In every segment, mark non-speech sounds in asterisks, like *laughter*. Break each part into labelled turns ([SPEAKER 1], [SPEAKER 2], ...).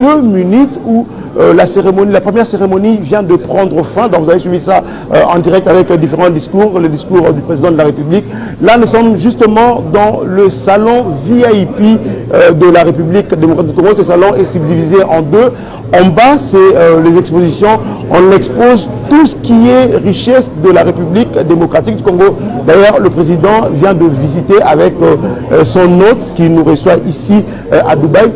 [SPEAKER 1] deux minutes où euh, la cérémonie, la première cérémonie vient de prendre fin. Donc vous avez suivi ça euh, en direct avec euh, différents discours, le discours du président de la République. Là, nous sommes justement dans le salon VIP de la République démocratique du Congo. Ce salon est subdivisé en deux. En bas, c'est les expositions. On expose tout ce qui est richesse de la République démocratique du Congo. D'ailleurs, le président vient de visiter avec son hôte qui nous reçoit ici à Dubaï.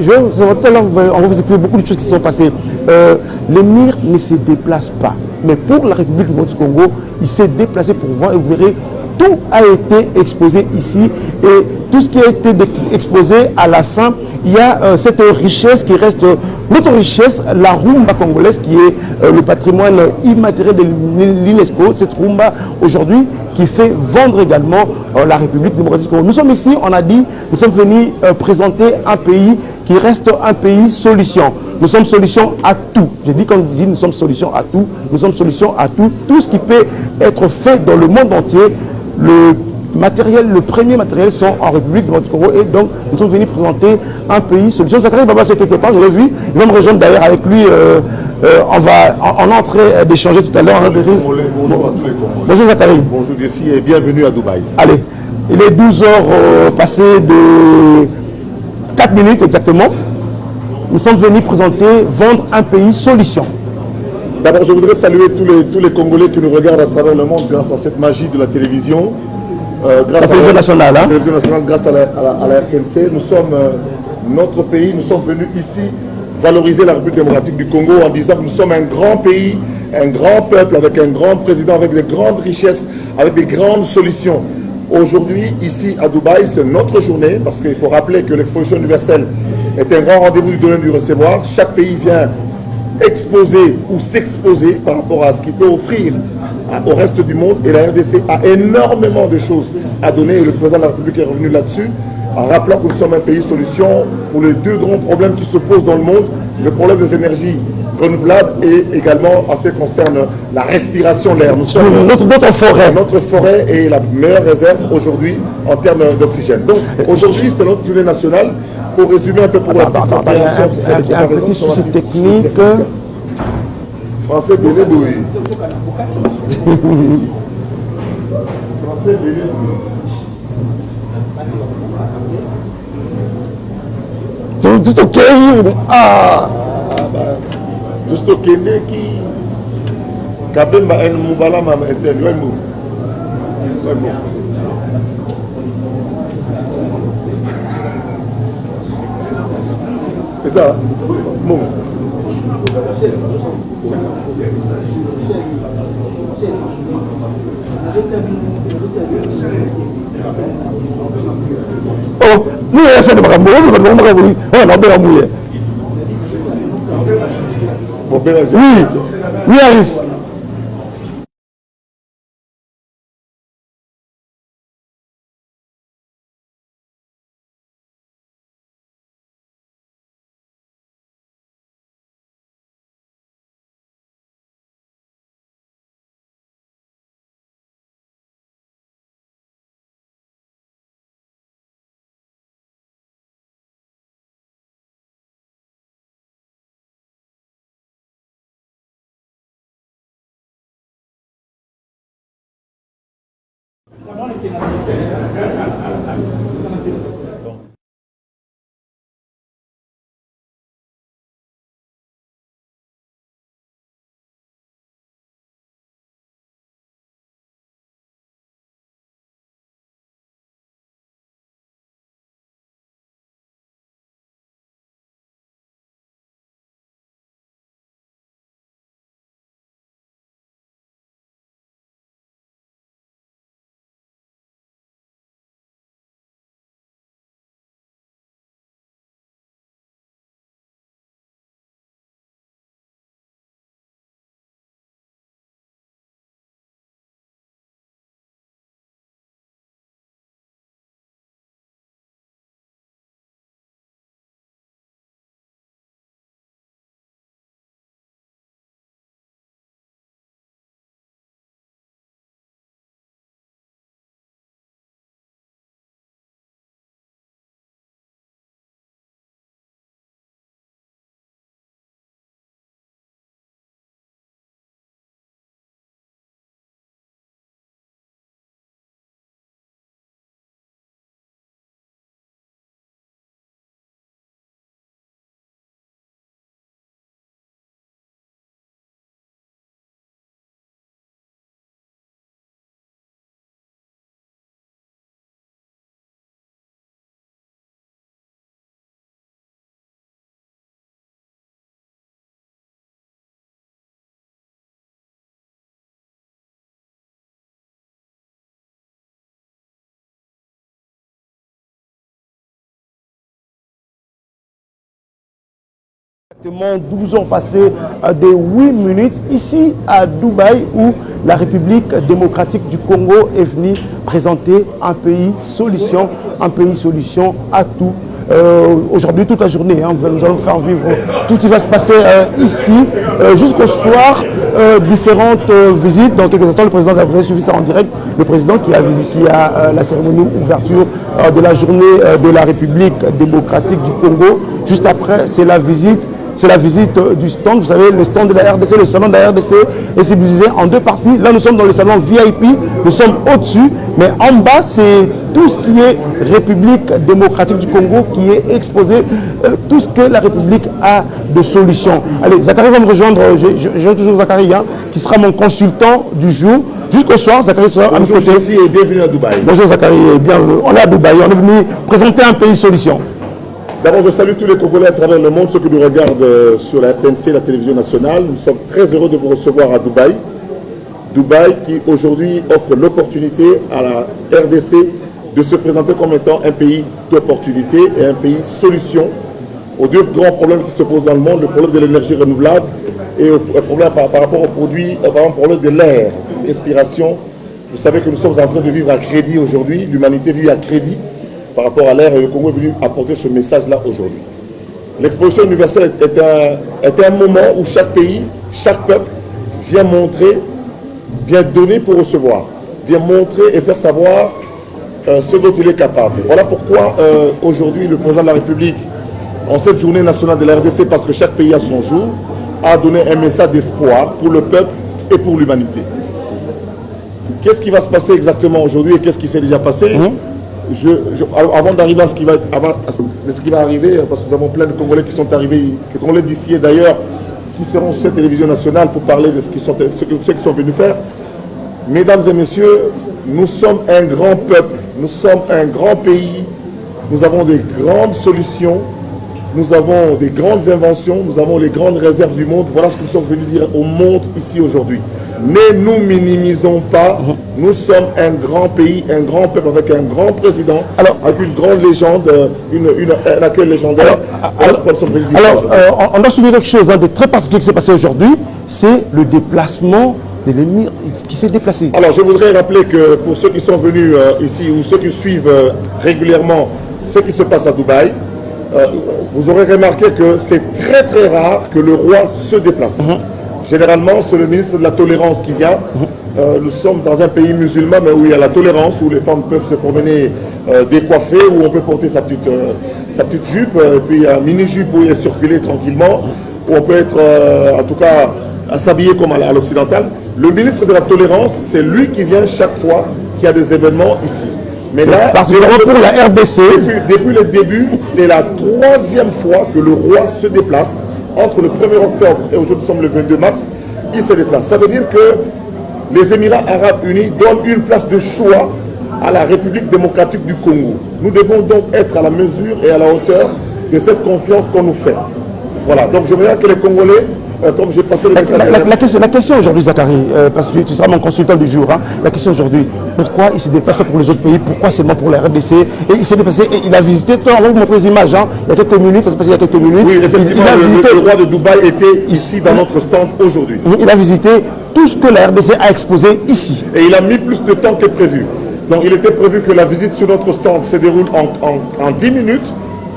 [SPEAKER 1] je on va vous expliquer beaucoup de choses qui sont passées. Euh, L'émir ne se déplace pas. Mais pour la République du Congo, il s'est déplacé pour voir et vous verrez, tout a été exposé ici et tout ce qui a été exposé à la fin, il y a euh, cette richesse qui reste notre richesse, la rumba congolaise qui est euh, le patrimoine immatériel de l'UNESCO, cette rumba aujourd'hui qui fait vendre également euh, la République démocratique du Congo. Nous sommes ici, on a dit, nous sommes venus présenter un pays qui reste un pays solution. Nous sommes solution à tout. J'ai dit quand je dis nous sommes solution à tout, nous sommes solution à tout. Tout ce qui peut être fait dans le monde entier, le matériel, le premier matériel sont en République du Congo et donc nous sommes venus présenter un pays solution. Zachary Baba c'est quelque part, je l'ai vu, il va me rejoindre d'ailleurs avec lui, euh, euh, on va en, entrée d'échanger tout à l'heure.
[SPEAKER 2] Bonjour, bonjour à tous les Congolais.
[SPEAKER 1] Bonjour Zachary.
[SPEAKER 2] Bonjour Gessi et bienvenue à Dubaï.
[SPEAKER 1] Allez, il est 12 heures euh, passées de 4 minutes exactement. Nous sommes venus présenter, vendre un pays solution.
[SPEAKER 2] D'abord, je voudrais saluer tous les, tous les Congolais qui nous regardent à travers le monde grâce à cette magie de la télévision.
[SPEAKER 1] Euh, grâce la télévision nationale. Hein?
[SPEAKER 2] télévision nationale, grâce à la, RTNC. Nous sommes, euh, notre pays, nous sommes venus ici valoriser la République démocratique du Congo en disant que nous sommes un grand pays, un grand peuple, avec un grand président, avec des grandes richesses, avec des grandes solutions. Aujourd'hui, ici à Dubaï, c'est notre journée, parce qu'il faut rappeler que l'exposition universelle est un grand rendez-vous du donner du recevoir. Chaque pays vient exposer ou s'exposer par rapport à ce qu'il peut offrir au reste du monde. Et la RDC a énormément de choses à donner. Et le président de la République est revenu là-dessus, en rappelant que nous sommes un pays solution pour les deux grands problèmes qui se posent dans le monde. Le problème des énergies renouvelables et également en ce qui concerne la respiration, l'air. Nous sommes
[SPEAKER 1] notre, notre, forêt.
[SPEAKER 2] Notre forêt est la meilleure réserve aujourd'hui en termes d'oxygène. Donc aujourd'hui, c'est notre journée nationale pour résumer un peu pour
[SPEAKER 1] attends, attends, attends, un, un, un petit souci technique.
[SPEAKER 2] Français Béné. *laughs* Français Béné tokei just tokendeki kabemba eh, en mobalama etel eh, eh, wembo wembo eza mo
[SPEAKER 1] oh n'u yɛrɛ sɛnɛ maga mɔgɔ bɛ maga maga wuli hɔn n'aw bɛ ka mun ye oui oui alice. última. Exactement 12 ans passés de 8 minutes ici à Dubaï où la République démocratique du Congo est venue présenter un pays solution, un pays solution à tout. Euh, Aujourd'hui, toute la journée, hein, nous, allons, faire vivre tout ce qui va se passer euh, ici euh, jusqu'au soir. différentes visites. Dans quelques instants, le président de la République suivi ça en direct. Le président qui a la cérémonie ouverture de la journée de la République démocratique du Congo. Juste après, c'est la visite c'est la visite du stand. Vous savez, le stand de la RDC, le salon de la RDC est subdivisé en deux parties. Là, nous sommes dans le salon VIP, nous sommes au-dessus, mais en bas, c'est tout ce qui est République démocratique du Congo qui est exposé, euh, tout ce que la République a de solutions. Allez, Zachary va me rejoindre, j'ai toujours Zachary, hein, qui sera mon consultant du jour. Jusqu'au soir, Zachary sera à mes côtés.
[SPEAKER 2] et bienvenue à Dubaï.
[SPEAKER 1] Bonjour Zachary, bien, on est à Dubaï, on est venu présenter un pays solution.
[SPEAKER 2] D'abord, je salue tous les Congolais à travers le monde, ceux qui nous regardent sur la RTNC, la télévision nationale. Nous sommes très heureux de vous recevoir à Dubaï. Dubaï qui aujourd'hui offre l'opportunité à la RDC de se présenter comme étant un pays d'opportunité et un pays solution aux deux grands problèmes qui se posent dans le monde, le problème de l'énergie renouvelable et le problème par, rapport aux produits, par exemple, le problème de l'air, respiration. Vous savez que nous sommes en train de vivre à crédit aujourd'hui, l'humanité vit à crédit par rapport à l'air et le Congo est venu apporter ce message-là aujourd'hui. L'exposition universelle est un, moment où chaque pays, chaque peuple vient montrer, vient donner pour recevoir, vient montrer et faire savoir euh, ce dont il est capable. Voilà pourquoi euh, aujourd'hui le président de la République, en cette journée nationale de la RDC, parce que chaque pays a son jour, a donné un message d'espoir pour le peuple et pour l'humanité. Qu'est-ce qui va se passer exactement aujourd'hui et qu'est-ce qui s'est déjà passé? Avant d'arriver à ce qui va qui arriver, parce que nous avons plein de Congolais qui sont arrivés, des Congolais d'ici et d'ailleurs, qui seront sur cette télévision nationale pour parler de ce qu'ils ce que, ceux qui sont venus faire. Mesdames et messieurs, nous sommes un grand peuple, nous sommes un grand pays, nous avons des grandes solutions, nous avons des grandes inventions, nous avons les grandes réserves du monde. Voilà ce que nous sommes venus dire au monde ici aujourd'hui. Ne nous minimisons pas. Nous sommes un grand pays, un grand peuple avec un grand président, alors, avec une grande légende, une, une, un accueil légendaire.
[SPEAKER 1] Alors, alors, alors euh, on a souligné quelque chose hein, de très particulier qui s'est passé aujourd'hui, c'est le déplacement de l'émir qui s'est déplacé.
[SPEAKER 2] Alors je voudrais rappeler que pour ceux qui sont venus euh, ici ou ceux qui suivent euh, régulièrement ce qui se passe à Dubaï, euh, vous aurez remarqué que c'est très très rare que le roi se déplace. Mm -hmm. Généralement, c'est le ministre de la tolérance qui vient. Euh, nous sommes dans un pays musulman, mais où il y a la tolérance, où les femmes peuvent se promener euh, décoiffées, où on peut porter sa petite, euh, sa petite jupe, et puis un mini-jupe où il est circulé tranquillement, où on peut être, euh, en tout cas, s'habiller comme à l'occidental. Le ministre de la tolérance, c'est lui qui vient chaque fois qu'il y a des événements ici. Mais là,
[SPEAKER 1] Parce que pour la
[SPEAKER 2] depuis, depuis le début, c'est la troisième fois que le roi se déplace entre le 1er octobre et aujourd'hui nous sommes le 22 mars, il se déplace. Ça veut dire que les Émirats arabes unis donnent une place de choix à la République démocratique du Congo. Nous devons donc être à la mesure et à la hauteur de cette confiance qu'on nous fait. Voilà, donc je voudrais que les Congolais, euh, comme j'ai passé le message...
[SPEAKER 1] La, la, la, question, la question aujourd'hui, Zachary, euh, parce que tu, tu, seras mon consultant du jour, hein, la question aujourd'hui, pourquoi il ne se déplace pas pour les autres pays? Pourquoi seulement pour la RDC Et il s'est déplacé et il a visité, on va vous montrer les images, hein, il y a quelques minutes, ça s'est passé il y a quelques minutes.
[SPEAKER 2] Oui, effectivement,
[SPEAKER 1] il, il a
[SPEAKER 2] le,
[SPEAKER 1] visité,
[SPEAKER 2] le roi de Dubaï était ici dans notre stand aujourd'hui.
[SPEAKER 1] Il a visité tout ce que la RDC a exposé ici.
[SPEAKER 2] Et il a mis plus de temps que prévu. Donc il était prévu que la visite sur notre stand se déroule en, en, en 10 minutes,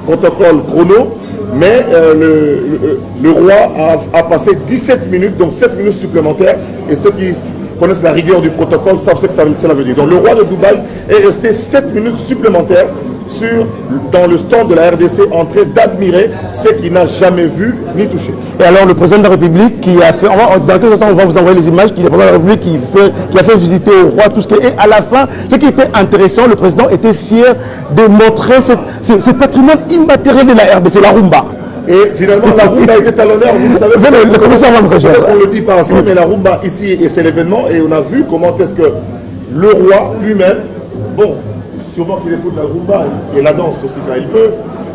[SPEAKER 2] protocole chrono, mais euh, le, roi a, a, passé 17 minutes, donc 7 minutes supplémentaires, et ceux qui connaissent la rigueur du protocole savent ce que ça, veut dire. Donc le roi de Dubaï est resté 7 minutes supplémentaires sur, dans le stand de la RDC en train d'admirer ce qu'il n'a jamais vu ni touché.
[SPEAKER 1] Et alors le président de la République qui a fait, on va, dans quelques temps on va vous envoyer les images, qui, le président de la République qui, fait, qui a fait visiter au roi tout ce qui est, et à la fin, ce qui était intéressant, le président était fier de montrer ce, ce, ce patrimoine immatériel de la RDC, la rumba.
[SPEAKER 2] Et finalement, la rumba était à l'honneur, vous le savez.
[SPEAKER 1] Le, le commissaire va me.
[SPEAKER 2] On le dit pas ainsi, mais la rumba ici, et c'est l'événement, et on a vu comment est-ce que le roi lui-même, bon, sûrement qu'il écoute la rumba et la danse aussi quand il peut,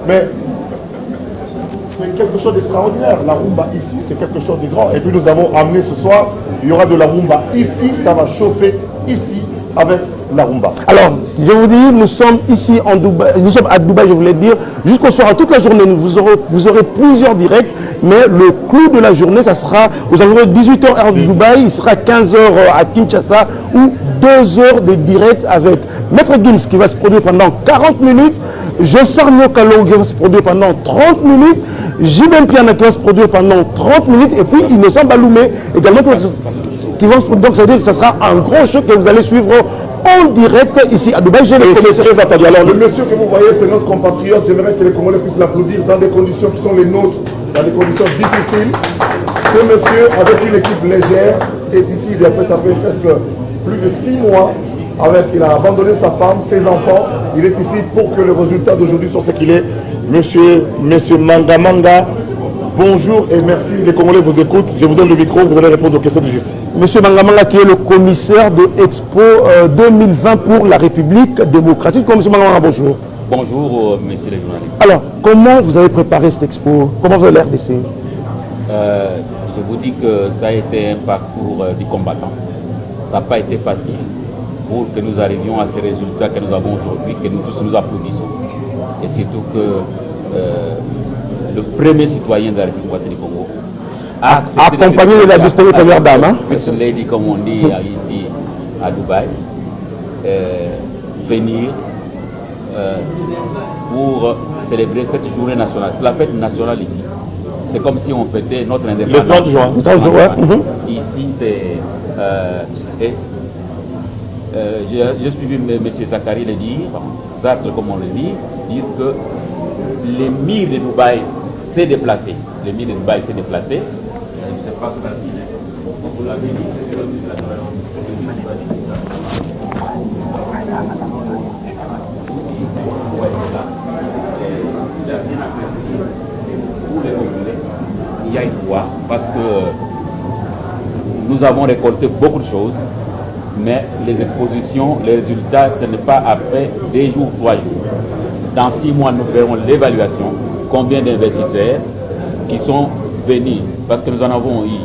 [SPEAKER 2] mais c'est quelque chose d'extraordinaire. La rumba ici, c'est quelque chose de grand. Et puis nous avons amené ce soir, il y aura de la rumba ici, ça va chauffer ici avec
[SPEAKER 1] Alors, je vous dis, nous sommes ici en Dubaï, nous sommes à Dubaï, je voulais dire, jusqu'au soir, toute la journée, vous aurez, vous aurez plusieurs directs, mais le clou de la journée, ça sera aux environs de 18h heure de Dubaï, il sera 15h à Kinshasa, ou 2 heures de direct avec Maître Gims qui va se produire pendant 40 minutes, Jossarno Kalong qui va se produire pendant 30 minutes, Jibem Piana qui va se produire pendant 30 minutes, et puis Innocent Baloumé également qui va se se- donc ça veut dire que ce sera un grand show que vous allez suivre en direct ici à Dubaï.
[SPEAKER 2] Et c'est très attendu. Alors, le monsieur que vous voyez, c'est notre compatriote. J'aimerais que les Congolais puissent l'applaudir dans des conditions qui sont les nôtres, dans des conditions difficiles. Ce monsieur, avec une équipe légère, est ici. Il a fait, ça fait presque plus de six mois. Avec, il a abandonné sa femme, ses enfants. Il est ici pour que le résultat d'aujourd'hui soit ce qu'il est. Monsieur, monsieur Manga Manga, bonjour et merci. Les Congolais vous écoutent. Je vous donne le micro. Vous allez répondre aux questions de Jessie.
[SPEAKER 1] Monsieur Mangamanga qui est le commissaire de Expo euh, 2020 pour la République démocratique. Comme Monsieur Mangamanga, bonjour.
[SPEAKER 3] Bonjour, euh, messieurs les journalistes.
[SPEAKER 1] Alors, comment vous avez préparé cette expo? Comment vous avez l'air d'essayer?
[SPEAKER 3] Euh, je vous dis que ça a été un parcours euh, du combattant. Ça n'a pas été facile pour que nous arrivions à ces résultats que nous avons aujourd'hui, que nous tous nous applaudissons. Et surtout que euh, le premier citoyen de la République du Congo a
[SPEAKER 1] Accompagné de la distinguée première dame, hein?
[SPEAKER 3] Lady, comme on dit ici à Dubaï, euh, venir euh, pour célébrer cette journée nationale. C'est la fête nationale ici. C'est comme si on fêtait notre indépendance.
[SPEAKER 2] 30 juin.
[SPEAKER 1] Le 30 juin, mhm.
[SPEAKER 3] Ici, c'est... euh, euh, J'ai suivi M. Zachary le dire, Zartre comme on le dit, dire que l'émir de Dubaï s'est déplacé. L'émir de Dubaï s'est déplacé. Je ne sais pas hein. Vous l'avez dit. Il il y a espoir parce que nous avons récolté beaucoup de choses, mais les expositions, les résultats, ce n'est pas après deux jours, trois jours. Dans six mois, nous verrons l'évaluation, combien d'investisseurs qui sont venus, parce que nous en avons eu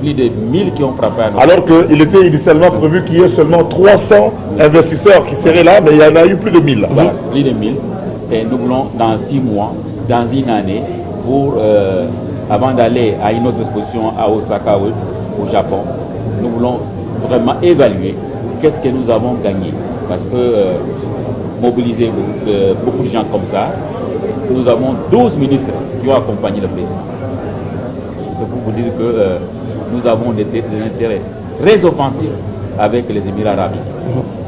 [SPEAKER 3] plus de 1000 qui ont frappé à notre
[SPEAKER 2] Alors qu'il était initialement prévu qu'il y ait seulement 300 investisseurs qui seraient là, mais il y en a eu plus de 1000 là.
[SPEAKER 3] Voilà, plus de 1000. Et nous voulons, dans six mois, dans une année, pour, euh, avant d'aller à une autre exposition à Osaka, au au Japon, nous voulons vraiment évaluer qu'est-ce que nous avons gagné. Parce que euh, mobiliser euh, beaucoup de gens comme ça, nous avons 12 ministres qui ont accompagné le président. C'est pour vous dire que euh, nous avons des, intérêts très offensifs avec les Émirats arabes.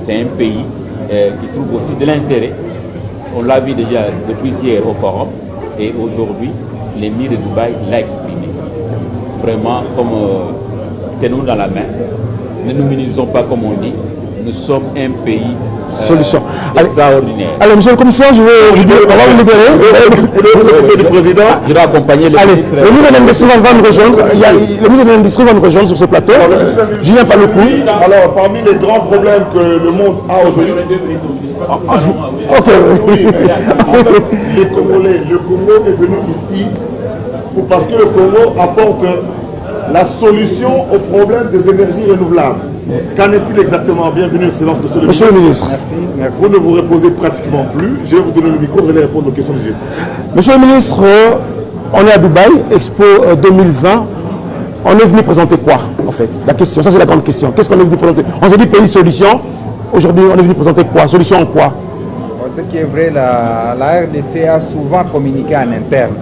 [SPEAKER 3] C'est un pays euh, qui trouve aussi de l'intérêt. On l'a vu déjà depuis hier au forum et aujourd'hui, l'émir de Dubaï l'a exprimé. Vraiment, comme euh, tenons dans la main. Ne nous minimisons pas comme on dit. Nous sommes un pays euh,
[SPEAKER 1] Solution. Allez.
[SPEAKER 3] extraordinaire.
[SPEAKER 1] Allez, monsieur le commissaire, je vais vous dire, on va vous libérer.
[SPEAKER 2] Le président,
[SPEAKER 3] Je dois accompagner les
[SPEAKER 1] Allez, le ministre de l'Industrie va nous rejoindre. Il y a, le ministre de l'Industrie va nous rejoindre sur ce plateau. Euh, Julien Paloukou.
[SPEAKER 2] alors parmi les grands problèmes que le monde a aujourd'hui,
[SPEAKER 1] Ok.
[SPEAKER 2] oui, mais en fait, les Congolais, le Congo est venu ici pour- parce que le Congo apporte la solution au problème des énergies renouvelables. Qu'en est-il exactement? Bienvenue, Excellence, Monsieur le
[SPEAKER 1] Monsieur le
[SPEAKER 2] ministre.
[SPEAKER 1] ministre.
[SPEAKER 2] Vous ne vous reposez pratiquement plus. Je vais vous donner le micro, vous allez répondre aux questions de Jessie.
[SPEAKER 1] Monsieur le ministre, euh, on est à Dubaï, Expo euh, 2020. On est venu présenter quoi, en fait? La question, ça c'est la grande question. Qu'est-ce qu'on est venu présenter? On s'est dit pays solution. Aujourd'hui, on est venu présenter quoi? Solution en quoi?
[SPEAKER 4] Ce qui est vrai, la, la RDC a souvent communiqué en interne.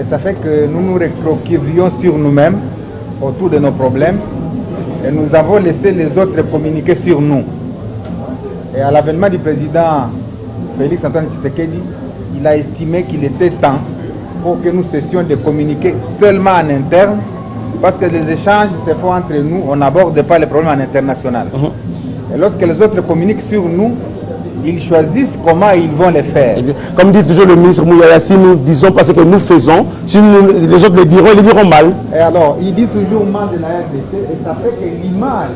[SPEAKER 4] Et ça fait que nous nous recroquevillions sur nous-mêmes autour de nos problèmes et nous avons laissé les autres communiquer sur nous. Et à l'avènement du président Félix Antoine Tshisekedi, il a estimé qu'il était temps pour que nous cessions de communiquer seulement en interne parce que les échanges se font entre nous, on n'aborde pas les problèmes en international. Et lorsque les autres communiquent sur nous, ils choisissent comment ils vont les faire.
[SPEAKER 1] Comme dit toujours le ministre Mouyaya, si nous disons pas ce que nous faisons, si nous- les autres le diront, ils le diront mal.
[SPEAKER 4] Et alors, il dit toujours mal de la RDC et ça fait que l'image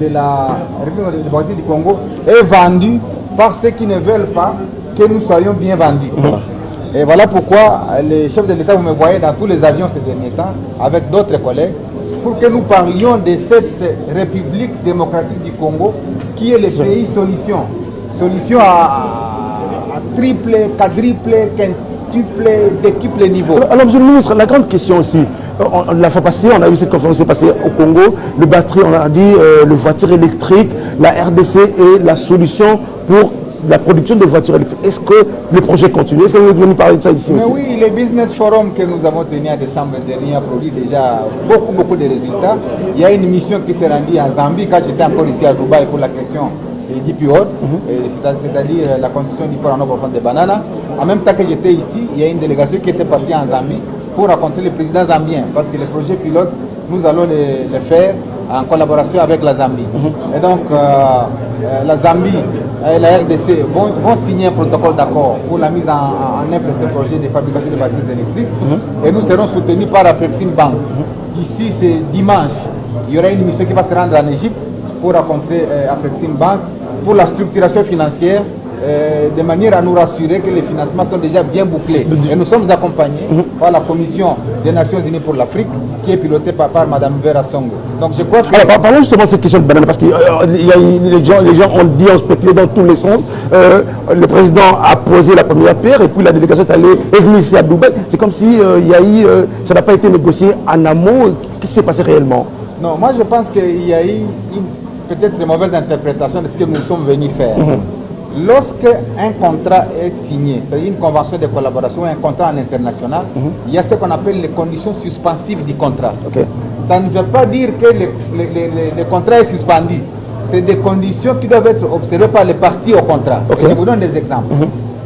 [SPEAKER 4] de la République démocratique du Congo est vendue par ceux qui ne veulent pas que nous soyons bien vendus. Et voilà pourquoi les chefs de l'État, vous me voyez dans tous les avions ces derniers temps, avec d'autres collègues, pour que nous parlions de cette République démocratique du Congo qui est le pays solution. Solution à, à triple, quadruple, quintuple, décuple niveau.
[SPEAKER 1] Alors, alors, monsieur le ministre, la grande question aussi, on- la fois passée, on a vu cette conférence qui s'est passée au Congo, le batterie, on a dit, euh, le voiture électrique, la RDC est la solution pour la production de voitures électriques. Est-ce que le projet continue? Est-ce que vous voulez nous parler de ça ici
[SPEAKER 4] Mais
[SPEAKER 1] aussi?
[SPEAKER 4] oui, le Business Forum que nous avons tenu en décembre dernier a produit déjà beaucoup, beaucoup de résultats. Il y a une mission qui s'est rendue en Zambie quand j'étais encore ici à Dubaï pour la question des DP c'est-à-dire la construction du port en eau profonde de Banana. En même temps que j'étais ici, il y a une délégation qui était partie en Zambie pour rencontrer le président zambien, parce que les projets pilotes, nous allons les, les faire en collaboration avec la Zambie. Et donc, euh, euh, la Zambie et la RDC vont, signer un protocole d'accord pour la mise en, œuvre de ce projet de fabrication de batteries électriques. Et nous serons soutenus par Afrexim Bank. D'ici c'est dimanche, il y aura une mission qui va se rendre en Égypte pour rencontrer euh, Afrexim Bank pour la structuration financière euh, de manière à nous rassurer que les financements sont déjà bien bouclés. Et nous sommes accompagnés par la Commission des Nations Unies pour l'Afrique qui est pilotée par, par Mme Vera Songo. Donc je crois que...
[SPEAKER 1] Alors, par- parlons justement de cette question de banane, parce que euh, les, gens, les gens ont dit, ont spéculé dans tous les sens. Euh, le président a posé la première pierre, et puis la délégation est, allée, est venue ici à Dubaï. C'est comme si il y a eu, ça n'a pas été négocié en amont. Qu'est-ce qui s'est passé réellement?
[SPEAKER 4] Non, moi je pense qu'il y a eu une peut-être une mauvaise interprétation de ce que nous sommes venus faire. Lorsque un contrat est signé, c'est-à-dire une convention de collaboration, un contrat en international, il y a ce qu'on appelle les conditions suspensives du contrat. Ça ne veut pas dire que le, contrat est suspendu. C'est des conditions qui doivent être observées par les parties au contrat. Je vous donne des exemples.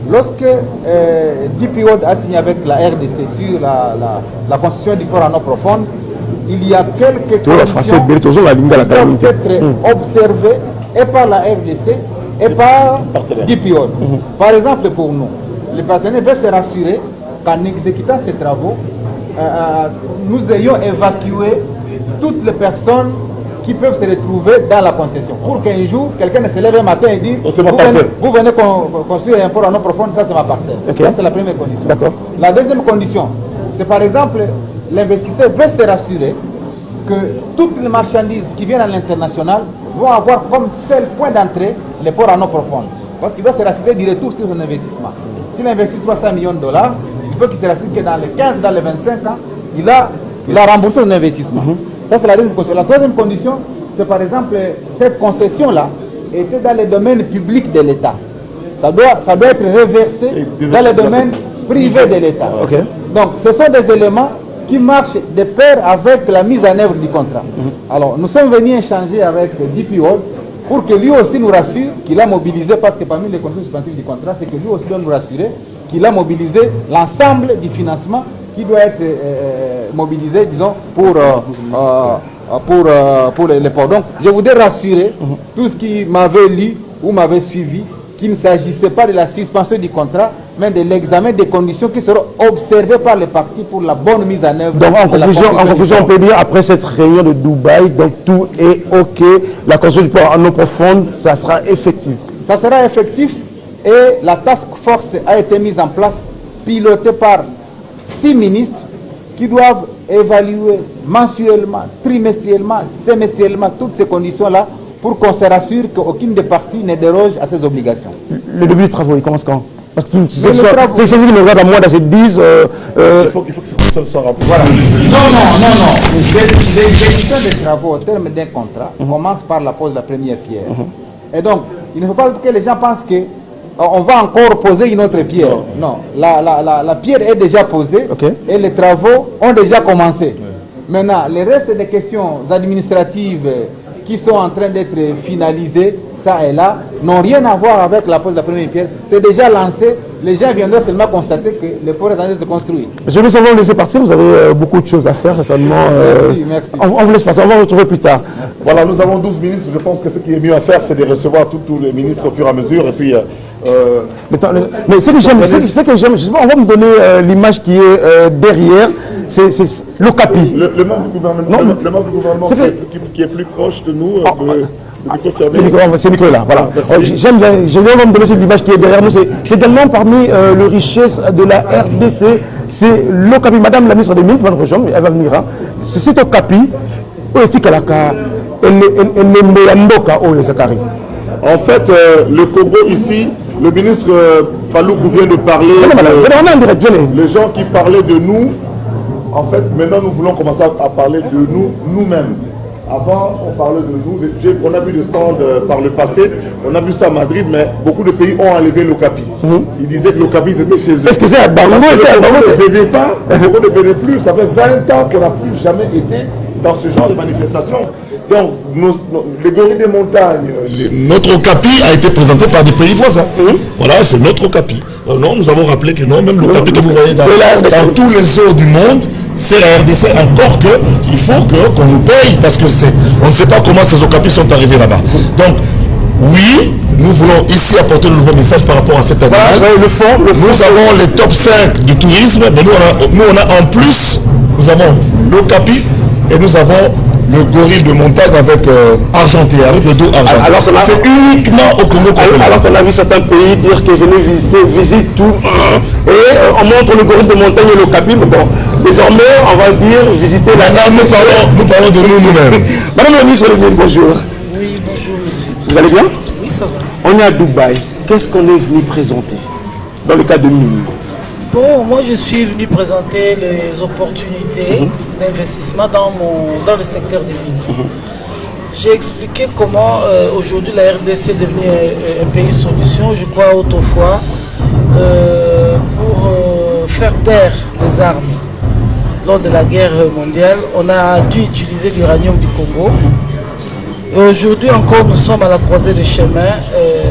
[SPEAKER 4] Lorsque euh, DP World a signé avec la RDC sur la, la, la construction du port en eau profonde, il y a quelques conditions
[SPEAKER 1] Bertozo, la ligne de la
[SPEAKER 4] qui doivent être observées et par la RDC et par DP World. Par exemple, pour nous, le partenaire veut se rassurer qu'en exécutant ces travaux, euh, euh, nous ayons évacué toutes les personnes qui peuvent se retrouver dans la concession. Pour qu'un jour, quelqu'un ne se lève un matin et
[SPEAKER 5] Oh, ma
[SPEAKER 4] vous, venez, vous venez con- construire un port en eau profonde, ça c'est ma parcelle. Ça c'est la première condition.
[SPEAKER 1] D'accord.
[SPEAKER 4] La deuxième condition, c'est par exemple, l'investisseur veut se rassurer que toutes les marchandises qui viennent à l'international vont avoir comme seul point d'entrée les ports en eau profonde. Parce qu'il doit se rassurer du retour sur son investissement. S'il investit 300 millions de dollars, il faut qu'il se rassure que dans les 15, dans les 25 ans, il a, il a remboursé son investissement. Ça, c'est la deuxième condition. La troisième condition, c'est par exemple, cette concession-là était dans le domaine public de l'État. Ça doit, ça doit être reversé dans le domaine privé de l'État. Donc, ce sont des éléments qui marchent de pair avec la mise en œuvre du contrat. Alors, nous sommes venus échanger avec DP World pour que lui aussi nous rassure qu'il a mobilisé, parce que parmi les conditions suspensives du contrat, c'est que lui aussi doit nous rassurer qu'il a mobilisé l'ensemble du financement qui doit être euh, euh, mobilisé, disons, pour, euh, euh, pour, pour les, les ports. Donc, je voudrais rassurer tous ceux qui m'avaient lu ou m'avaient suivi qu'il ne s'agissait pas de la suspension du contrat, mais de l'examen des conditions qui seront observées par les parties pour la bonne mise en œuvre.
[SPEAKER 1] Donc, en
[SPEAKER 4] de la
[SPEAKER 1] conclusion, en conclusion, on peut dire, après cette réunion de Dubaï, donc tout est OK. La construction du port en eau profonde, ça sera effectif.
[SPEAKER 4] Ça sera effectif et la task force a été mise en place, pilotée par six ministres qui doivent évaluer mensuellement, trimestriellement, semestriellement toutes ces conditions-là pour qu'on se rassure qu'aucune des parties ne déroge à ses obligations.
[SPEAKER 1] Le début des travaux, il commence quand? Parce que c'est ceux qui me regardent à moi dans cette disent, euh, euh,
[SPEAKER 5] Il faut, il faut que ça soit rempli.
[SPEAKER 4] Non, non, non, non. L'exécution des travaux au terme d'un contrat commence par la pose de la première pierre. Et donc, il ne faut pas que les gens pensent que euh, on va encore poser une autre pierre. Non, La, la, la, la pierre est déjà posée et les travaux ont déjà commencé. Maintenant, les restes des questions administratives qui sont en train d'être finalisées, ça et là, n'ont rien à voir avec la pose de la première pierre. C'est déjà lancé. Les gens viendront seulement constater que le port est en train d'être construit.
[SPEAKER 1] Monsieur le va vous laisser partir, vous avez euh, beaucoup de choses à faire, certainement. euh,
[SPEAKER 4] Merci, merci.
[SPEAKER 1] On, on vous laisse partir, on va vous retrouver plus tard.
[SPEAKER 5] Voilà, nous avons 12 ministres. Je pense que ce qui est mieux à faire, c'est de recevoir tous les ministres au fur et à mesure. Et puis, euh, euh,
[SPEAKER 1] Mais, attends, le- mais ce que j'aime, on va me donner euh, l'image qui est euh, derrière, c'est c'est l'Ocapi.
[SPEAKER 5] le, le membre du gouvernement,
[SPEAKER 1] Non,
[SPEAKER 5] le, le membre du gouvernement
[SPEAKER 1] c'est
[SPEAKER 5] qui,
[SPEAKER 1] que-
[SPEAKER 5] est- qui- qui est plus proche de nous, euh,
[SPEAKER 1] Ah,
[SPEAKER 5] le, le micro.
[SPEAKER 1] Le c'est le micro là, voilà. Euh, J'aime bien, j'aime bien me donner cette image qui est derrière nous. C'est également parmi euh, les richesses de la RDC, c'est l'Ocapi. Madame la ministre des Mines, elle va venir. Hein. C'est cet Okapi, oyo etikalaka oyo zakari
[SPEAKER 5] En fait, euh, le Congo ici, le ministre euh, Faloukou vient de parler. de- les gens qui parlaient de nous, en fait, maintenant nous voulons commencer à à parler de nous, nous-mêmes. Avant, on parlait de nous. On a vu des stands euh, par le passé. On a vu ça à Madrid, mais beaucoup de pays ont enlevé l'Ocapi. Ils disaient que l'Ocapi, c'était chez eux.
[SPEAKER 1] Est-ce que c'est à
[SPEAKER 5] ne venait pas, le Congo ne venait plus. Ça fait 20 ans qu'on n'a plus jamais été dans ce genre de manifestation. Donc, nos- nos- les gorilles des montagnes, euh, les-
[SPEAKER 2] Notre Okapi a été présenté par des pays voisins. Voilà, c'est notre Okapi. Euh, Non, nous avons rappelé que non, même l'Okapi que vous voyez dans, dans tous les zoos du monde, c'est la RDC. Encore que il faut qu'on nous paye parce que c'est, on ne sait pas comment ces Okapis sont arrivés là-bas. Donc, oui, nous voulons ici apporter le nouveau message par rapport à cet animal.
[SPEAKER 1] Voilà, le fond, le fond.
[SPEAKER 2] Nous avons les top 5 du tourisme, mais nous on a, nous, on a en plus, nous avons l'Okapi et nous avons le gorille de montagne avec euh, argenté, avec le dos argenté.
[SPEAKER 1] Alors
[SPEAKER 2] c'est uniquement au Congo qu'on
[SPEAKER 1] Alors
[SPEAKER 2] l'avoir.
[SPEAKER 1] qu'on a vu certains pays dire que venez visiter, visite tout. Et euh, on montre le gorille de montagne et le capi. Mais bon, désormais, on va dire visiter la
[SPEAKER 2] Maintenant, nous parlons, nous parlons de nous nous-mêmes. *laughs*
[SPEAKER 1] Madame la ministre de bonjour.
[SPEAKER 6] Oui, bonjour monsieur.
[SPEAKER 1] Vous allez bien?
[SPEAKER 6] Oui, ça va.
[SPEAKER 1] On est à Dubaï. Qu'est-ce qu'on est venu présenter dans le cas de mine
[SPEAKER 6] Bon, moi je suis venu présenter les opportunités d'investissement dans, mon, dans le secteur des mines. J'ai expliqué comment euh, aujourd'hui la RDC est devenue un, un pays solution, je crois autrefois, euh, pour euh, faire taire les armes. Lors de la guerre mondiale, on a dû utiliser l'uranium du Congo. Et aujourd'hui encore, nous sommes à la croisée des chemins. euh,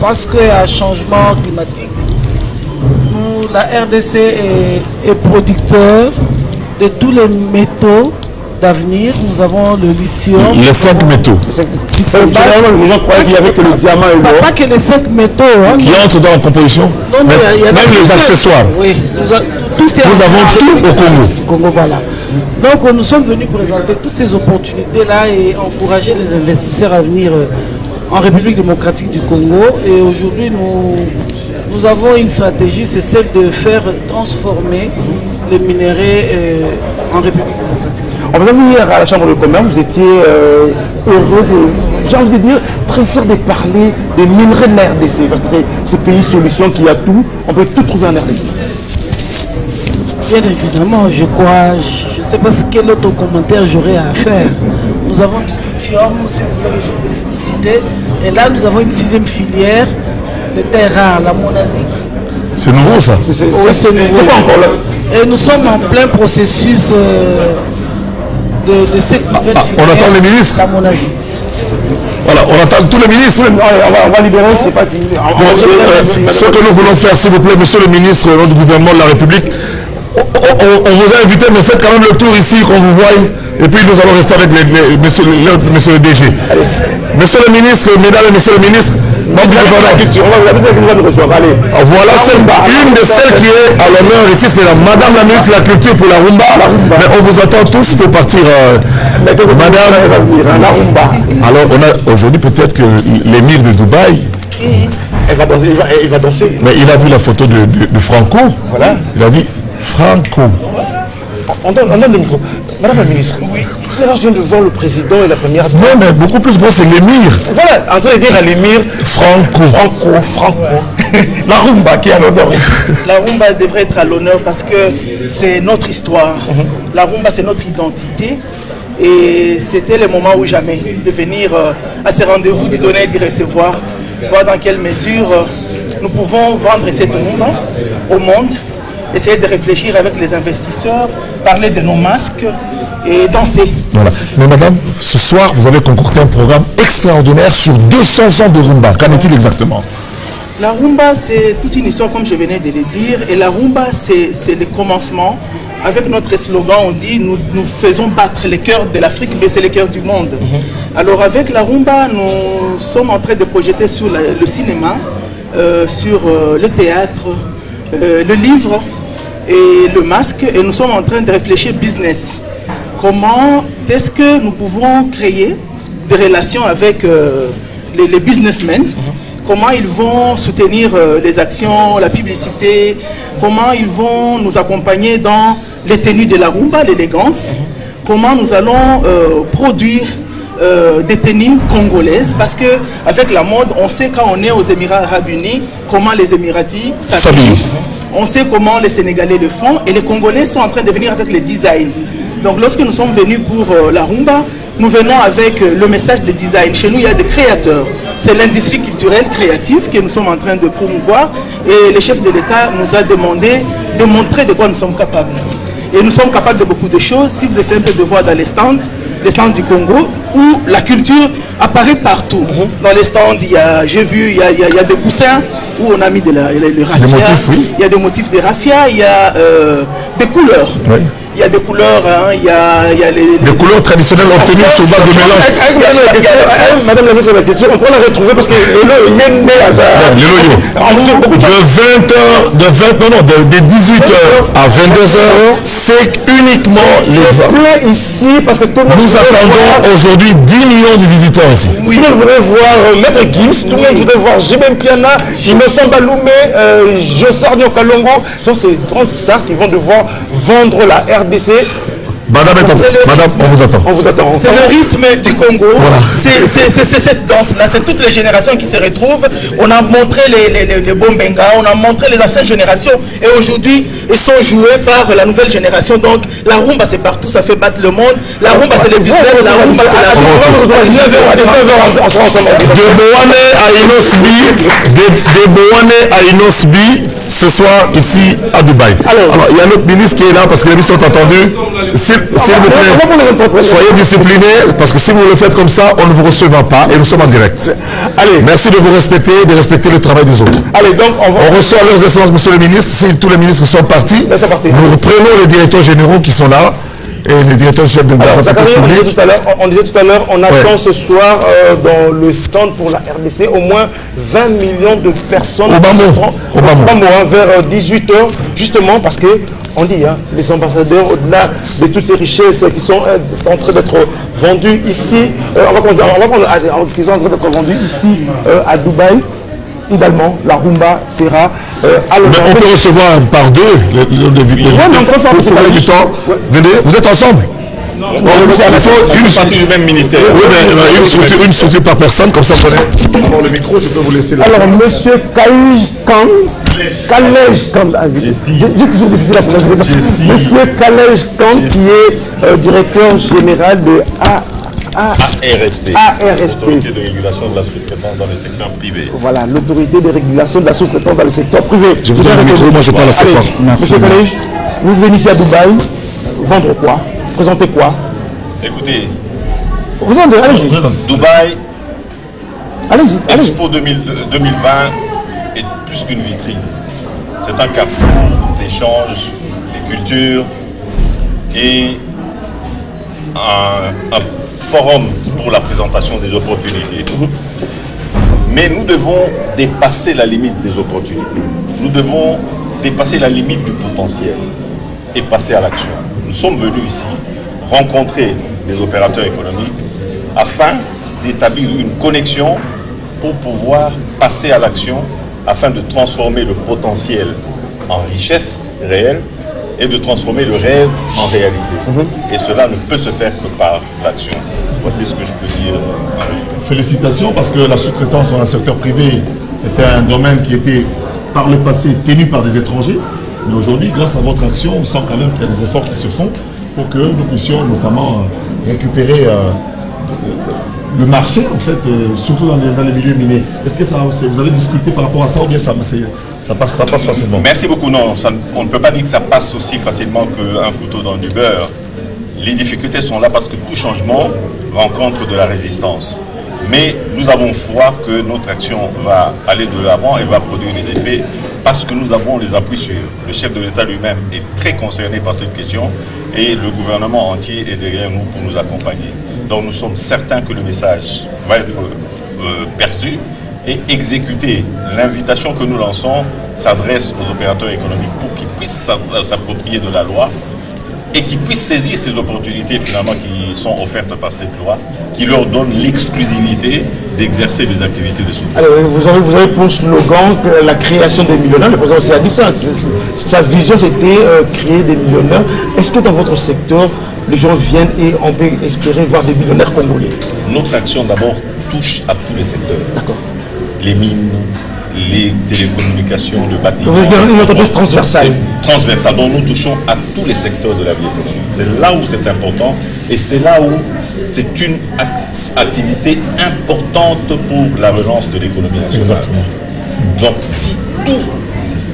[SPEAKER 6] parce qu'il y a un changement climatique. La RDC est producteur de tous les métaux d'avenir. Nous avons le lithium.
[SPEAKER 2] Les cinq métaux
[SPEAKER 1] Généralement, les gens croyaient qu'il n'y avait que le diamant et
[SPEAKER 6] Pas,
[SPEAKER 1] l'or.
[SPEAKER 6] pas que les cinq métaux. hein.
[SPEAKER 2] qui entrent dans la composition,
[SPEAKER 6] Non,
[SPEAKER 2] mais
[SPEAKER 6] il y a-
[SPEAKER 2] même les accessoires.
[SPEAKER 6] Oui, nous, a- tout est
[SPEAKER 2] Nous
[SPEAKER 6] en-
[SPEAKER 2] avons tout au Congo.
[SPEAKER 6] Congo, voilà. Donc nous sommes venus présenter toutes ces opportunités-là et encourager les investisseurs à venir euh, en République démocratique du Congo. Et aujourd'hui, nous, nous avons une stratégie, c'est celle de faire transformer les minéraux euh, en République démocratique.
[SPEAKER 1] On vous a vu hier à la Chambre de commerce, vous étiez euh, heureuse et j'ai envie de dire très fier de parler des minerais de la RDC parce que c'est ce pays solution qui a tout, on peut tout trouver en RDC.
[SPEAKER 6] Bien évidemment, je crois, je ne sais pas ce quel autre commentaire j'aurais à faire. Nous avons du lithium, si vous citer. Et là, nous avons une sixième filière de terres rares, la monazite.
[SPEAKER 2] C'est nouveau ça.
[SPEAKER 1] C'est c'est-
[SPEAKER 6] Oui,
[SPEAKER 1] c'est-
[SPEAKER 6] c'est nouveau.
[SPEAKER 1] c'est pas encore là.
[SPEAKER 6] Et nous sommes en plein processus euh, de, de cette nouvelle
[SPEAKER 2] ah, on attend les ministres. Voilà, on attend tous les ministres.
[SPEAKER 1] Allez, on, va, on va libérer, je sais pas qui. on-
[SPEAKER 2] Bon,
[SPEAKER 1] on-
[SPEAKER 2] euh, ce que nous voulons faire, s'il vous plaît, monsieur le ministre au nom du gouvernement de la République, on, vous a invité, mais faites quand même le tour ici, qu'on vous voie, et puis nous allons rester avec les, les- monsieur, le, monsieur le DG. Monsieur le ministre, mesdames et messieurs le ministre, voilà une de celles qui est à l'honneur ici, c'est la Madame la ministre de la Culture pour la Rumba. Mais on vous attend tous pour partir. euh,
[SPEAKER 1] Madame, hein, la rumba.
[SPEAKER 2] alors, on a aujourd'hui peut-être que l'émir de Dubaï,
[SPEAKER 1] Elle va danser. Elle va, danser.
[SPEAKER 2] mais il a vu la photo de, de- de Franco.
[SPEAKER 1] Voilà.
[SPEAKER 2] Il a dit Franco.
[SPEAKER 1] On donne, on donne le micro. Madame la ministre, oui. tout à l'heure, je viens de voir le président et la première.
[SPEAKER 2] Non, mais beaucoup plus, moi, c'est l'émir.
[SPEAKER 1] Voilà, en train de dire à l'émir
[SPEAKER 2] Franco.
[SPEAKER 1] Franco, Franco. *laughs* la rumba qui est à l'honneur.
[SPEAKER 7] La rumba devrait être à l'honneur parce que c'est notre histoire. La rumba, c'est notre identité. Et c'était le moment ou jamais de venir euh, à ces rendez-vous, de donner et de recevoir, voir dans quelle mesure euh, nous pouvons vendre cette rumba au monde, essayer de réfléchir avec les investisseurs, parler de nos masques et danser.
[SPEAKER 2] Voilà. Mais madame, ce soir, vous avez concocté un programme extraordinaire sur 200 ans de rumba. Qu'en est-il exactement?
[SPEAKER 7] La rumba, c'est toute une histoire, comme je venais de le dire. Et la rumba, c'est le commencement. Avec notre slogan, on dit nous, nous faisons battre les cœurs de l'Afrique, mais c'est les cœurs du monde. Alors, avec la rumba, nous sommes en train de projeter sur la- le cinéma, euh, sur euh, le théâtre, euh, le livre et le masque. Et nous sommes en train de réfléchir business. Comment est-ce que nous pouvons créer des relations avec euh, les, businessmen? Comment ils vont soutenir euh, les actions, la publicité, comment ils vont nous accompagner dans les tenues de la rumba, l'élégance, comment nous allons euh, produire des tenues congolaises? Parce que avec la mode, on sait quand on est aux Émirats Arabes Unis comment les Émiratis s'habillent. On sait comment les Sénégalais le font et les Congolais sont en train de venir avec le design. Donc lorsque nous sommes venus pour euh, la rumba, nous venons avec euh, le message de design. Chez nous, il y a des créateurs. C'est l'industrie culturelle créative que nous sommes en train de promouvoir et le chef de l'État nous a demandé de montrer de quoi nous sommes capables. Et nous sommes capables de beaucoup de choses. Si vous essayez un peu de voir dans les stands, les stands du Congo, où la culture apparaît partout. Dans les stands, il y a, j'ai vu, il y a, il y a- il y a des coussins où on a mis de la, le, le raffia.
[SPEAKER 2] motifs, oui.
[SPEAKER 7] Il y a des motifs de raffia, il y a euh, des couleurs.
[SPEAKER 2] Oui.
[SPEAKER 7] Il y a des couleurs, hein, il y a, il y a les,
[SPEAKER 2] Des couleurs traditionnelles obtenues sur base de mélange.
[SPEAKER 1] Madame la ministre de la Culture, on peut la retrouver parce que le Yende beaucoup de
[SPEAKER 2] De 20h, de 20, non, non, de, de 18h à 22h, c'est uniquement les
[SPEAKER 1] plein ici parce que tout le monde
[SPEAKER 2] Nous attendons aujourd'hui 10 millions de visiteurs ici.
[SPEAKER 1] Tout le monde voudrait voir euh, Maître Gims, tout le monde voudrait voir Jimem Piana, Innocent Baloumé, euh, Jossar Kalongo. Ce sont ces grandes stars qui vont devoir vendre la RDC.
[SPEAKER 2] Madame, on vous attend.
[SPEAKER 1] On vous attend.
[SPEAKER 7] C'est le rythme du Congo. C'est- cette danse-là. C'est toutes les générations qui se retrouvent. On a montré les, les, les, les Bombenga, on a montré les anciennes générations. Et aujourd'hui, ils sont joués par la nouvelle génération. Donc, la rumba, c'est partout. Ça fait battre le monde. La rumba, c'est le business. La rumba, c'est la
[SPEAKER 1] ensemble.
[SPEAKER 2] De Boane à Inosbi, de, de Boane à Inosbi, ce soir ici à Dubaï.
[SPEAKER 1] Alors-
[SPEAKER 2] il y a notre ministre qui est là parce que les ministres sont entendus. S'il vous plaît, soyez disciplinés parce que si vous le faites comme ça, on ne vous recevra pas et nous sommes en direct.
[SPEAKER 1] Allez,
[SPEAKER 2] Merci de vous respecter, de respecter le travail des autres.
[SPEAKER 1] allez, donc on va.
[SPEAKER 2] On reçoit leurs excellences, monsieur le ministre. Si tous les ministres sont partis,
[SPEAKER 1] Ils sont partis.
[SPEAKER 2] nous reprenons les directeurs généraux qui sont là et les directeurs chefs de
[SPEAKER 1] Alors,
[SPEAKER 2] l'administration
[SPEAKER 1] Zachary, on disait tout à l'heure, on, on disait tout à l'heure, on attend
[SPEAKER 2] Ouais.
[SPEAKER 1] ce soir euh, dans le stand pour la RDC au moins 20 millions de personnes.
[SPEAKER 2] Au Bamo. Bamo,
[SPEAKER 1] hein, vers 18h, justement parce que on dit, hein, les ambassadeurs, au-delà de toutes ces richesses qui sont euh, en train d'être vendues ici, euh, on va prendre, qui sont en train d'être vendues ici euh, à Dubaï, idéalement, la rumba sera euh,
[SPEAKER 2] Mais on peut recevoir par deux les, les, les. Venez, vous êtes ensemble Bon, il faut une,
[SPEAKER 3] partie du même ministère.
[SPEAKER 2] oui, mais, euh, une, structure, une structure par personne, comme ça vous prenez.
[SPEAKER 5] Avant le micro, je peux vous laisser la
[SPEAKER 1] Alors, monsieur Kalej Kang, Kalej Kang, ah, j'ai j'ai toujours difficile à prononcer. Monsieur Kalej Kang, qui est euh, directeur général de A, A-
[SPEAKER 8] ARSP,
[SPEAKER 1] ARSP.
[SPEAKER 8] Autorité de régulation de la sous-traitance dans le secteur privé.
[SPEAKER 1] Voilà, l'autorité de régulation de la sous-traitance dans le secteur privé.
[SPEAKER 2] Je vous donne le micro, moi je parle assez fort.
[SPEAKER 1] Monsieur Kalej, vous venez ici à Dubaï, vendre quoi? Présenter quoi?
[SPEAKER 8] Écoutez,
[SPEAKER 1] Vous en allez-y,
[SPEAKER 8] Dubaï,
[SPEAKER 1] allez-y.
[SPEAKER 8] Expo 2000 euh, 2020 est plus qu'une vitrine. C'est un carrefour d'échanges, des cultures et un, un forum pour la présentation des opportunités. Mais nous devons dépasser la limite des opportunités. Nous devons dépasser la limite du potentiel et passer à l'action. Nous sommes venus ici rencontrer des opérateurs économiques afin d'établir une connexion pour pouvoir passer à l'action afin de transformer le potentiel en richesse réelle et de transformer le rêve en réalité. Et cela ne peut se faire que par l'action. Voici ce que je peux dire.
[SPEAKER 2] Félicitations parce que la sous-traitance dans le secteur privé, c'était un domaine qui était par le passé tenu par des étrangers. Mais aujourd'hui, grâce à votre action, on sent quand même qu'il y a des efforts qui se font pour que nous puissions notamment euh, récupérer euh, le marché, en fait, euh, surtout dans les, dans les milieux minés. Est-ce que vous avez discuté par rapport à ça ou bien ça, passe, facilement?
[SPEAKER 8] Merci beaucoup. Non, on ne peut pas dire que ça passe aussi facilement qu'un couteau dans du beurre. Les difficultés sont là parce que tout changement rencontre de la résistance. Mais nous avons foi que notre action va aller de l'avant et va produire des effets parce que nous avons les appuis sûrs. Le chef de l'État lui-même est très concerné par cette question et le gouvernement entier est derrière nous pour nous accompagner. Donc nous sommes certains que le message va être euh, euh, perçu et exécuté. L'invitation que nous lançons s'adresse aux opérateurs économiques pour qu'ils puissent s'a- s'approprier de la loi et qu'ils puissent saisir ces opportunités finalement qui sont offertes par cette loi, qui leur donne l'exclusivité d'exercer des activités de soutien.
[SPEAKER 1] Alors, vous avez, vous avez pour slogan que la création des millionnaires, le président aussi dit ça. Sa vision, c'était euh, créer des millionnaires. Est-ce que dans votre secteur, les gens viennent et on peut espérer voir des millionnaires congolais
[SPEAKER 8] Notre action d'abord touche à tous les secteurs.
[SPEAKER 1] D'accord.
[SPEAKER 8] Les mines, les télécommunications, le bâtiment.
[SPEAKER 1] Vous êtes une entreprise transversale.
[SPEAKER 8] Transversale, dont nous touchons à tous les secteurs de la vie économique. C'est là où c'est important et c'est là où c'est une act- activité importante pour la relance de l'économie nationale. Donc si tout-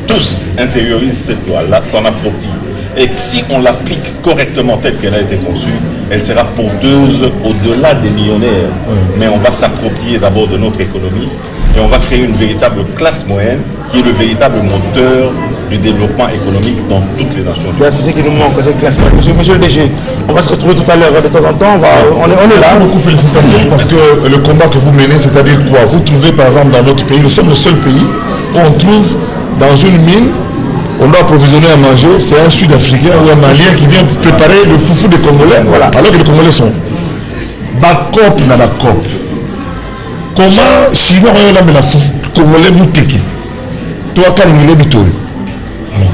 [SPEAKER 8] tous intériorisent cette loi-là, s'en approprient, et que si on l'applique correctement telle qu'elle a été conçue, elle sera porteuse au-delà des millionnaires. Mais on va s'approprier d'abord de notre économie et on va créer une véritable classe moyenne qui est le véritable moteur du développement économique dans toutes les nations.
[SPEAKER 1] C'est ce qui nous manque, cette classe. Monsieur, monsieur le DG, on va se retrouver tout à l'heure de temps en temps. On, va, on, est, on est là.
[SPEAKER 2] Merci beaucoup, félicitations, parce que le combat que vous menez, c'est-à-dire quoi? Vous trouvez par exemple dans notre pays, nous sommes le seul pays où on trouve dans une mine, on doit approvisionner à manger, c'est un Sud-Africain ou un Malien qui vient préparer le foufou des Congolais, voilà. alors que les Congolais sont. Bakop na la COP. Comment Chinois ont la foufou Congolais nous teki Toi, Kalingile Bitori.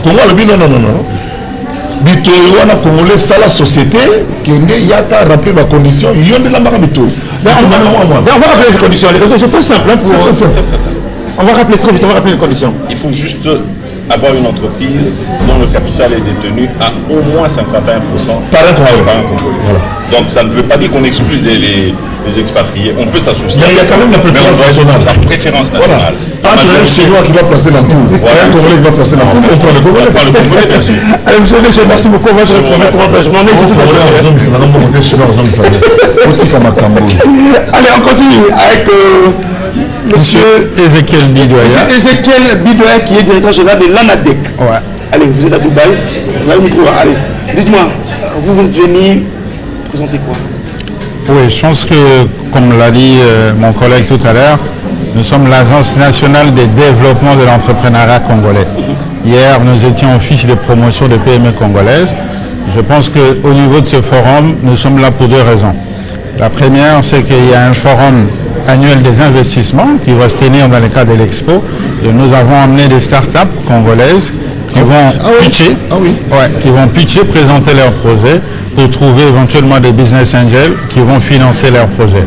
[SPEAKER 2] Congo alobi non, non, non, non. bitoyi wana congolais sala société kende yaka remplir bacondition yo nde lambaka bitoyi
[SPEAKER 1] Ben, on, va, on va rappeler les conditions. Les conditions, c'est très simple. hein, pour-
[SPEAKER 2] très simple.
[SPEAKER 1] On va rappeler très vite, on va rappeler les conditions.
[SPEAKER 8] Il faut juste avoir une entreprise dont le capital est détenu à au moins 51%
[SPEAKER 2] Par un Congolais.
[SPEAKER 8] par un Congolais.
[SPEAKER 2] Voilà.
[SPEAKER 8] Donc ça ne veut pas dire qu'on exclut les, les- les expatriés. On peut s'associer.
[SPEAKER 2] Mais il y a quand même la préférence nationale.
[SPEAKER 8] La préférence
[SPEAKER 2] Voilà.
[SPEAKER 8] nationale. La
[SPEAKER 2] Entre un Chinois qui va placer l'ampoule et un Congolais qui va placer l'ampoule, on prend le Congolais.
[SPEAKER 8] On prend le Congolais, bien sûr.
[SPEAKER 1] Allez, monsieur le DG, merci beaucoup. On va se retrouver pour un engagement. Mais c'est tout à
[SPEAKER 2] oyo.
[SPEAKER 1] Allez, on continue avec euh, monsieur
[SPEAKER 9] Ezekiel Bidoya.
[SPEAKER 1] Ezekiel Bidoya qui est directeur général de l'ANADEC.
[SPEAKER 9] Ouais.
[SPEAKER 1] Allez, vous êtes à Dubaï. Vous. Allez, dites-moi, vous, vous êtes venu présenter quoi?
[SPEAKER 9] Oui, je pense que, comme l'a dit euh, mon collègue tout à l'heure, nous sommes l'Agence nationale de développement de l'entrepreneuriat congolais. Hier, nous étions au fiche de promotion des PME congolaises. Je pense qu'au niveau de ce forum, nous sommes là pour deux raisons. La première, c'est qu'il y a un forum annuel des investissements qui va se tenir dans le cadre de l'expo. Et nous avons amené des startups congolaises qui vont pitcher,
[SPEAKER 2] Ah oui.
[SPEAKER 9] Ouais, qui vont pitcher, présenter leurs projets pour trouver éventuellement des business angels qui vont financer leurs projets.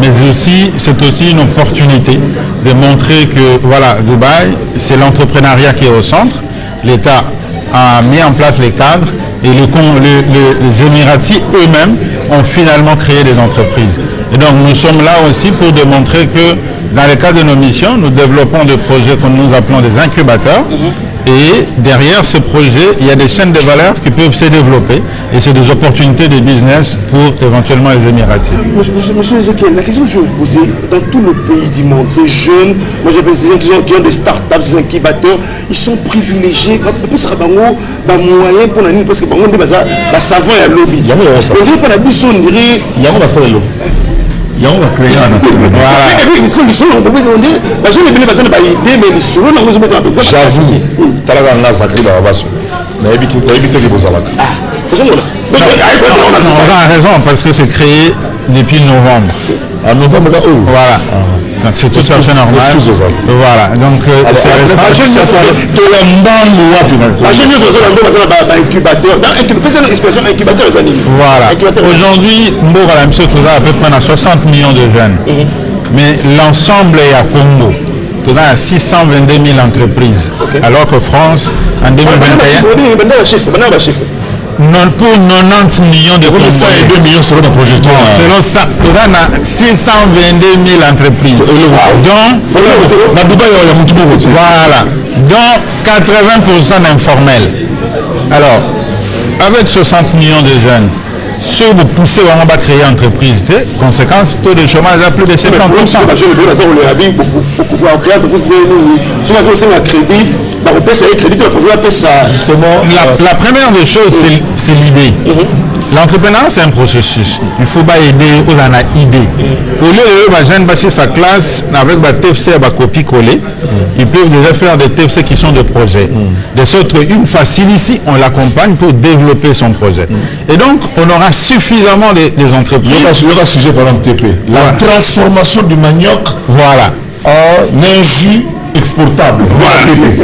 [SPEAKER 9] Mais aussi, c'est aussi une opportunité de montrer que voilà, Dubaï, c'est l'entrepreneuriat qui est au centre. L'État a mis en place les cadres et les- les- les Émiratis eux-mêmes ont finalement créé des entreprises. Et donc nous sommes là aussi pour démontrer que dans le cadre de nos missions, nous développons des projets que nous appelons des incubateurs. Et derrière ce projet, il y a des chaînes de valeur qui peuvent se développer et c'est des opportunités de business pour éventuellement les Émiratis.
[SPEAKER 1] Monsieur, Ezekiel, la question que je vais vous poser, dans tout le pays du monde, ces jeunes, moi j'appelle ces gens qui ont, des startups, des incubateurs, ils sont privilégiés. Parce que bango, ba moyen pour la ligne, parce que bango, on dit, bah, ça, bah, savant et à lobby. On dirait pas la biso, on dirait.
[SPEAKER 2] Yango talaka nga baso nayebi teke bozalaka
[SPEAKER 9] on a raison parce que c'est créé depuis novembre.
[SPEAKER 2] en novembre là oyo
[SPEAKER 9] Voilà. Donc c'est tout à fait normal. Voilà. Donc euh, c'est Voilà. Aujourd'hui, Mbour à la mission tout ça à peu près à 60 millions de jeunes. Mais l'ensemble est à Congo. Tout ça à 622 000 entreprises. Alors que France, en 2021, non, pour 90 millions de Congolais.
[SPEAKER 2] 2 millions selon na projecteur
[SPEAKER 9] Selon ça, on a 622 000 entreprises. Donc, Voilà. Donc 80% d'informels. Alors, avec 60 millions de jeunes, ceux vous poussez vraiment à créer entreprise, conséquence, taux de chômage à plus de 70%.
[SPEAKER 1] Baprovi apesa
[SPEAKER 2] justement
[SPEAKER 9] La, la première des choses, c'est- l'idée. L'entrepreneuriat, c'est un processus. Il faut pas aider aux en a idée. Au lieu de les jeunes passer sa classe avec ma TFC et copie collée, ils peuvent déjà faire des TFC qui sont des projets. De sorte qu'une facile ici, on l'accompagne pour développer son projet. Et donc, on aura suffisamment de, des entreprises.
[SPEAKER 2] yoka yoka sujet par exemple TP la
[SPEAKER 9] Voilà.
[SPEAKER 2] transformation du manioc
[SPEAKER 9] Voilà.
[SPEAKER 2] en un exportable.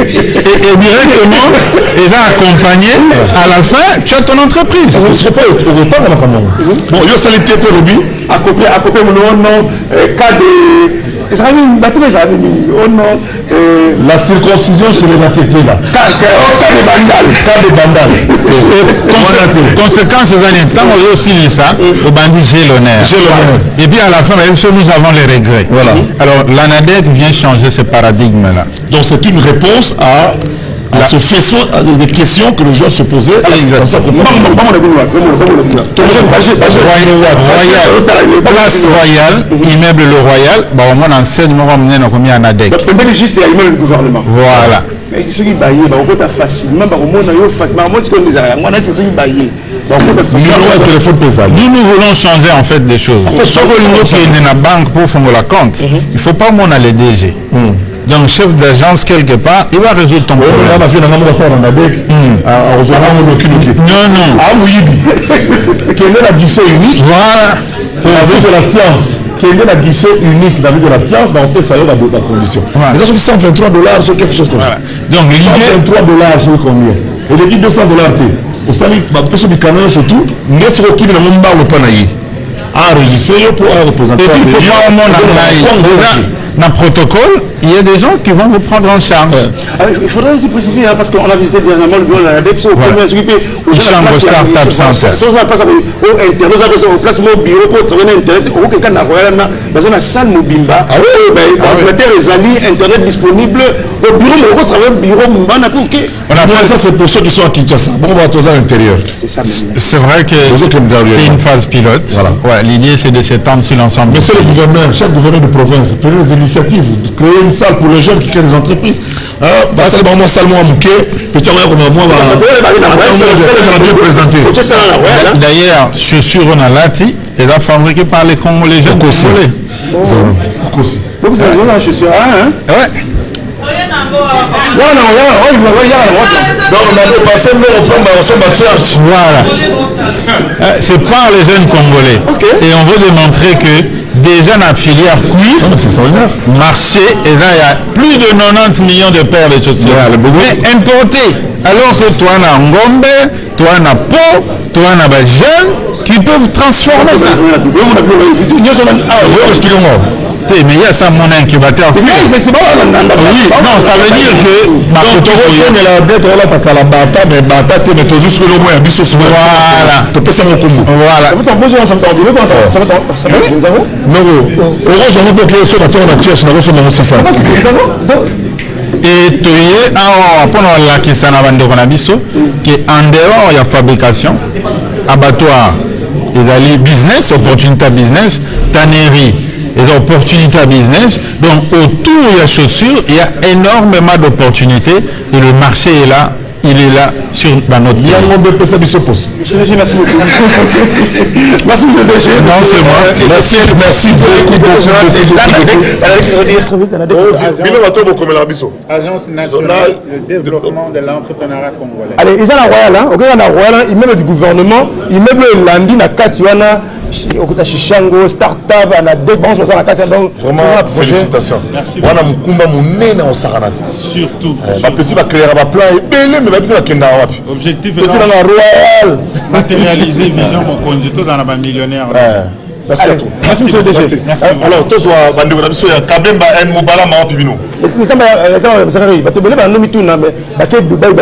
[SPEAKER 9] Et, et directement, ils ont accompagné, à la fin, tu as ton entreprise.
[SPEAKER 2] Je ne serais pas au retard là quand même. Bon, yo sali te pe lobi.
[SPEAKER 1] akope akope monono cas de ezalaki nini bato ba ezalaki nini ono
[SPEAKER 2] La circoncision chez les Matete là.
[SPEAKER 1] cas de bandal
[SPEAKER 2] Cas de bandal. Wana te.
[SPEAKER 9] Conséquence, c'est temps où aussi ça, au bandit j'ai l'honneur.
[SPEAKER 2] J'ai l'honneur.
[SPEAKER 9] Et puis à la fin, nous avons les regrets.
[SPEAKER 2] Voilà.
[SPEAKER 9] Alors l'ANADEC vient changer ce paradigme-là.
[SPEAKER 2] Donc c'est une réponse à, à ce faisceau à des questions que les gens se
[SPEAKER 9] Royal, place royale, immeuble le royal, bah, au moins enseignement ramené dans combien ANADEC.
[SPEAKER 1] pembeni juste immeuble du gouvernement
[SPEAKER 9] Voilà.
[SPEAKER 1] soki baye bakokota facilement bakomona yo facilement bakomona sikoyo ezala yango wana ese soki baye bakokota
[SPEAKER 2] Numéro de téléphone pesant.
[SPEAKER 9] Nous, nous voulons changer en fait des choses. Sauf que nous qui est dans la banque pour faire la compte, il ne faut pas mon aller DG. Donc, chef d'agence quelque part, il va résoudre ton
[SPEAKER 2] On
[SPEAKER 9] problème. Non, non.
[SPEAKER 2] Mouyibi. Qui est la guichet unique.
[SPEAKER 9] Voilà.
[SPEAKER 2] La vie de la science. Qui est la guichet unique la vie de la science, mais on peut saluer dans d'autres conditions.
[SPEAKER 9] Voilà.
[SPEAKER 2] C'est 123 dollars, c'est quelque chose comme ça.
[SPEAKER 9] Donc, l'idée,
[SPEAKER 2] 123 dollars, c'est combien? Et les dit 200 dollars. Au sali, ma personne du canon, surtout, n'est ce qu'il n'a même pas le panaï. Enregistré pour un représentant.
[SPEAKER 9] et puis il faut pas en aille. Dans le protocole, il y a des gens qui vont vous prendre en charge.
[SPEAKER 1] Ah, il faudrait aussi préciser, hein, parce qu'on a visité dernièrement le bureau de la DEX, au
[SPEAKER 9] Voilà.
[SPEAKER 1] premier gens
[SPEAKER 9] Chambre
[SPEAKER 1] la
[SPEAKER 9] Startup
[SPEAKER 1] a-
[SPEAKER 9] Center.
[SPEAKER 1] Sans ça, place au internet, aux gens au place mon bureau pour travailler internet, au n'a rien là, dans une salle mobimba.
[SPEAKER 2] Ah oui?
[SPEAKER 1] ben,
[SPEAKER 2] Ah
[SPEAKER 1] les alliés, internet disponible, au bureau, mais au travailler au bureau, on a pour que.
[SPEAKER 9] On a
[SPEAKER 2] Moi, ça, c'est pour ceux qui sont à Kinshasa. Bon, on va à l'intérieur.
[SPEAKER 1] C'est ça.
[SPEAKER 9] C'est vrai que
[SPEAKER 2] Les
[SPEAKER 9] c'est une phase pilote.
[SPEAKER 2] Voilà.
[SPEAKER 9] Ouais, L'idée, c'est de s'étendre sur l'ensemble.
[SPEAKER 2] Monsieur le gouverneur, chaque gouverneur de province, prenez des initiatives, créer une salle pour les jeunes qui créent des entreprises. Hein, bah, bah, bah, bien présenté.
[SPEAKER 9] D'ailleurs, lati, elles sont fabriquées par les Congolais, jeunes Congolais.
[SPEAKER 1] Hein. Oh,
[SPEAKER 2] bah.
[SPEAKER 9] Voilà. Euh, C'est par les jeunes Congolais. Et on veut démontrer que déjà dans la filière cuir,
[SPEAKER 2] Ah,
[SPEAKER 9] marché, et là, il y a plus de 90 millions de paires de chaussures. Mais importées. Alors que toi, on a Ngombe, toi, on a Po, toi, on a jeunes qui peuvent transformer ça. incubateur mais il y a ça mon incubateur oui non ça veut dire que
[SPEAKER 2] bakotokosonela
[SPEAKER 9] detre
[SPEAKER 2] olataka la bata mais bata te mais tozwi soki lomo ya biso
[SPEAKER 9] voilà
[SPEAKER 2] topesa mokumbu
[SPEAKER 9] voilà
[SPEAKER 2] donc orozango boke so natango na tierche nakosoma mosisa
[SPEAKER 9] e toye awa mpo na kolakisa na bandeko na biso ke en dehors ya fabrication abattoir ezali business opportunité business tannerie eza opportunité ya business donc autour ya chaussure il y a énormément d'opportunités et le marché est là il est là sur dans notre pays.
[SPEAKER 1] le merci beaucoup. *laughs* Merci, monsieur le DG.
[SPEAKER 9] Non, c'est moi.
[SPEAKER 2] merci merci beaucoup biso
[SPEAKER 4] Agence nationale de développement de l'entrepreneuriat congolais.
[SPEAKER 1] Allez, ils ont la royale, hein. Ok, on a royale, immeuble du gouvernement, immeuble landi na kati wana, okota shishango startup na deux branches oza na kati
[SPEAKER 2] vraimentfélicitation wana mokumba monene osaka na ti
[SPEAKER 9] surtout
[SPEAKER 2] bapeti bacréera baplan ebele me babeti bakendaka wapi objectifpeti nanga royal
[SPEAKER 9] matérialiser vision mokonzi tozala na bamillionnaire
[SPEAKER 2] alors tozwa bandeko na biso ya kabemba n mobala mawapi bino
[SPEAKER 1] bato ebele banando mituna bake dubai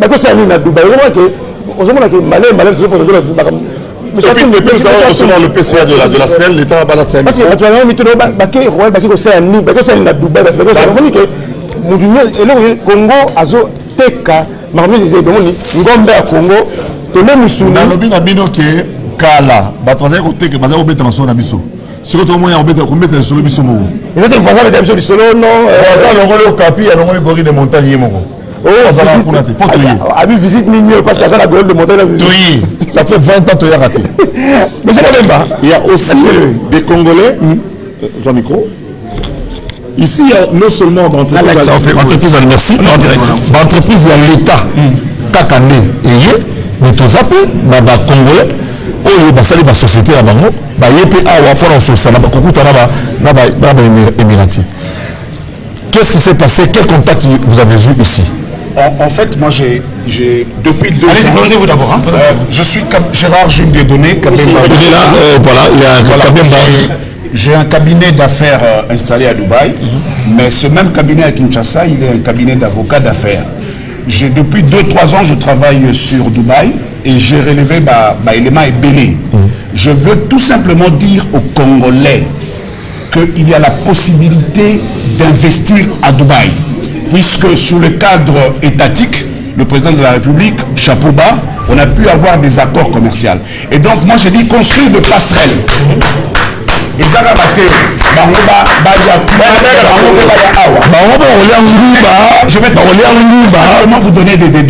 [SPEAKER 1] bakosala nini na dubai ozomonake male male tozoposa
[SPEAKER 2] depuis, nous avons reçu le PCA de la, de la SNEL, l'État va la
[SPEAKER 1] parce que bato mituna bake royal bake kosala nini bakosala nini na dubai bakosala omoni ke motu nyonso eloko congo azoteka makambo nyonso eza ebomoni ngombe ya congo tole musuni
[SPEAKER 2] nalobi na bino ke kala bato bazali koteka bazali kobeta masolo na biso. Sikoyo tokomona kobeta lisolo biso moko.
[SPEAKER 1] Eza te voisin beta biso lisolo non
[SPEAKER 2] aza alongoli okapi alongoli gori de montagne ye moko kuna te mpo toye
[SPEAKER 1] abi visite nini oyo parce que aza na golde de montagne
[SPEAKER 2] toye ça fait 20 ans toyaka te
[SPEAKER 1] monsieur Mabemba
[SPEAKER 2] il y a aussi des congolais. Jean micro. Ici, il y a non seulement entreprise à merci, d'entreprise à l'État, kaka nde eye, mais toza mpe na bacongolais oyo basali basociété ya bango baye mpe awa mpona kososa na kokuta na baémirati Qu'est-ce qui s'est passé? Quel contact vous avez eu ici?
[SPEAKER 10] En, en, fait, moi, j'ai, depuis deux
[SPEAKER 2] Allez,
[SPEAKER 10] ans...
[SPEAKER 2] vous d'abord. Hein,
[SPEAKER 10] euh, je suis Gérard Jules Dieudonné, Kabemba.
[SPEAKER 2] là, euh, voilà, il y a
[SPEAKER 10] Voilà. J'ai un cabinet d'affaires euh, installé à Dubaï, mais ce même cabinet à Kinshasa, il est un cabinet d'avocats d'affaires. J'ai depuis 2-3 ans, je travaille sur Dubaï et j'ai relevé ma, ma élément ébélé. Je veux tout simplement dire aux Congolais qu'il y a la possibilité d'investir à Dubaï, puisque sous le cadre étatique, le président de la République, chapeau bas, on a pu avoir des accords commerciaux. Et donc, moi, je dis construire de passerelles. ezaka bateo bango bango
[SPEAKER 2] bango
[SPEAKER 10] des,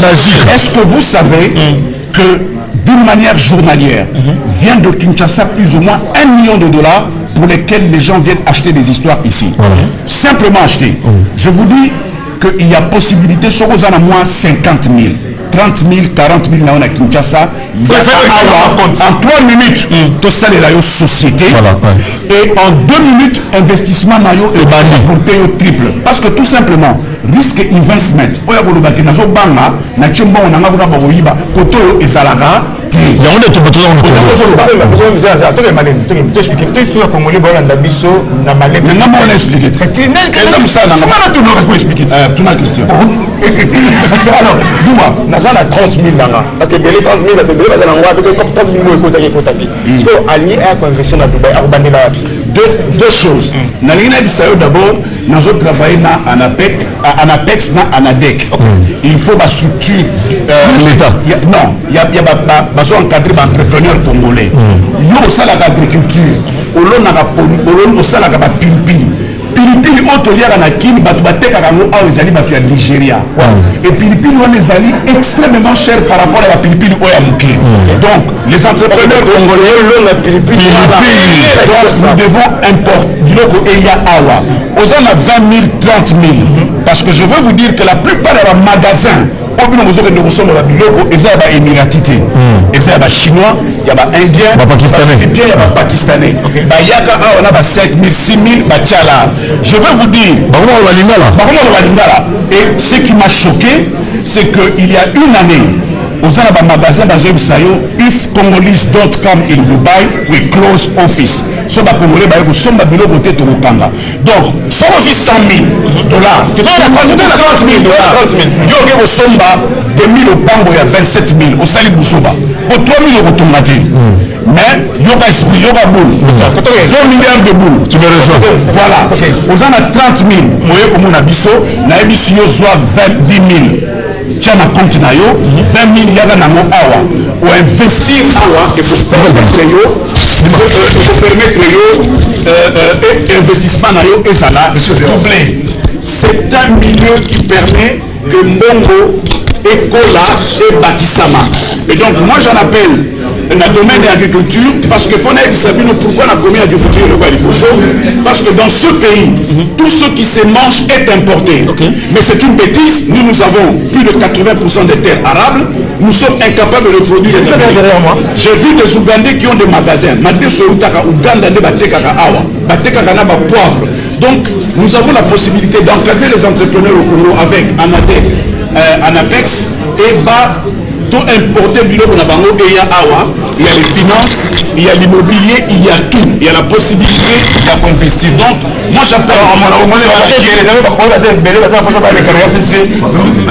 [SPEAKER 2] Najir.
[SPEAKER 10] est-ce que vous savez que d'une manière journalière vient de Kinshasa plus ou moins un million de dollars pour lesquels les gens viennent acheter des histoires ici. Simplement acheter. Je vous dis qu'il y a possibilité soko oza na moins 50 000 30 000 40 000 na yo na kinshasa awa en 3 minutes tosalela yo société
[SPEAKER 2] Voilà, ouais.
[SPEAKER 10] et en 2 minutes investissement na yo eporte yo triple parce que tout simplement risque investment oyo akolobaki nazobanga natie mbongo nanga kuna bakoyiba kote oyo ezalaka te
[SPEAKER 2] yango nde
[SPEAKER 10] eza mosala nanga explique tuna question
[SPEAKER 1] alors duma naza na 30 000 nanga. Parce que ebele 30 000 bato ebele baza nango wapi comme 30 000 ekotaki ekotaki. Siko alingi aya koinvestir na dubai akobandela wapi?
[SPEAKER 10] Deux, choses. Nalingi nayebisa yo d'abord nazo travailler na anapex na anadec. Il faut bastructure euh, non bazo encadrer baentrepreneur congolais. Yo osalaka agriculture olonaka osalaka bapilipili pilipili oyo toliaka na kini bato batekaka yango awa ezali bato ya nigeria. Epilipili wana ezali extrêmement cher par rapport à bapilipili oyo ya moke. Donc les entrepreneurs congolais
[SPEAKER 1] pilipili
[SPEAKER 10] donc nous devons importer biloko eya awa oza na 20 000 30 000 parce que je veux vous dire que la plupart ya bamagasin oyo bino bozokende kosombola biloko eza ya baémirati te eza ya bachinois ya baindien bien ya bapakistanais bayaka awa na ba 5 000 6 000 batiala je veux vous dire. Bakomona balingala et ce qui m'a choqué c'est que il y a une année oza na bamagasin bazoyebisa yo if congolese don't come in dubai we close office. So bacongolais baye kosomba biloko te tokokanga. Donc soko ozwi 100 000 dollars. Totoyena 30 000 dollars yo oke kosomba 2000 opango ya 27 000 osali busoba. Po 3 000 okotonga te. Mais yoka esprit yoka boule. Yo milliard de boule.
[SPEAKER 2] Tu me rejoins.
[SPEAKER 10] Voilà. Oza na 30 000 oye komona biso. Nayebisi yo zwa 10 000 tia na compte na yo 20 000 yaka nango awa. Oinvestir awa ekopermettre yo ekopermettre yo euh, euh, investissement na yo ezala doublé. C'est un milieu qui permet que mbongo ekola ebakisama et donc moi j'en appelle na domaine de l'agriculture parce que faut nayebisa bino pourquoi na komi agriculture ya liboso parce que dans ce pays tout ce qui se mange est importé. Mais c'est une bêtise. Nous nous avons plus de 80% des terres arables. Nous sommes incapables de produire des j'ai vu des ougandais qui ont des magasins. Donc nous avons la possibilité d'encadrer les entrepreneurs au Congo avec ANADEC, euh, ANAPEX et bas tout importer biloko na bango eya awa il y a les finances il y a l'immobilier il y a tout il y a la possibilité ya investir donc moi j'appelle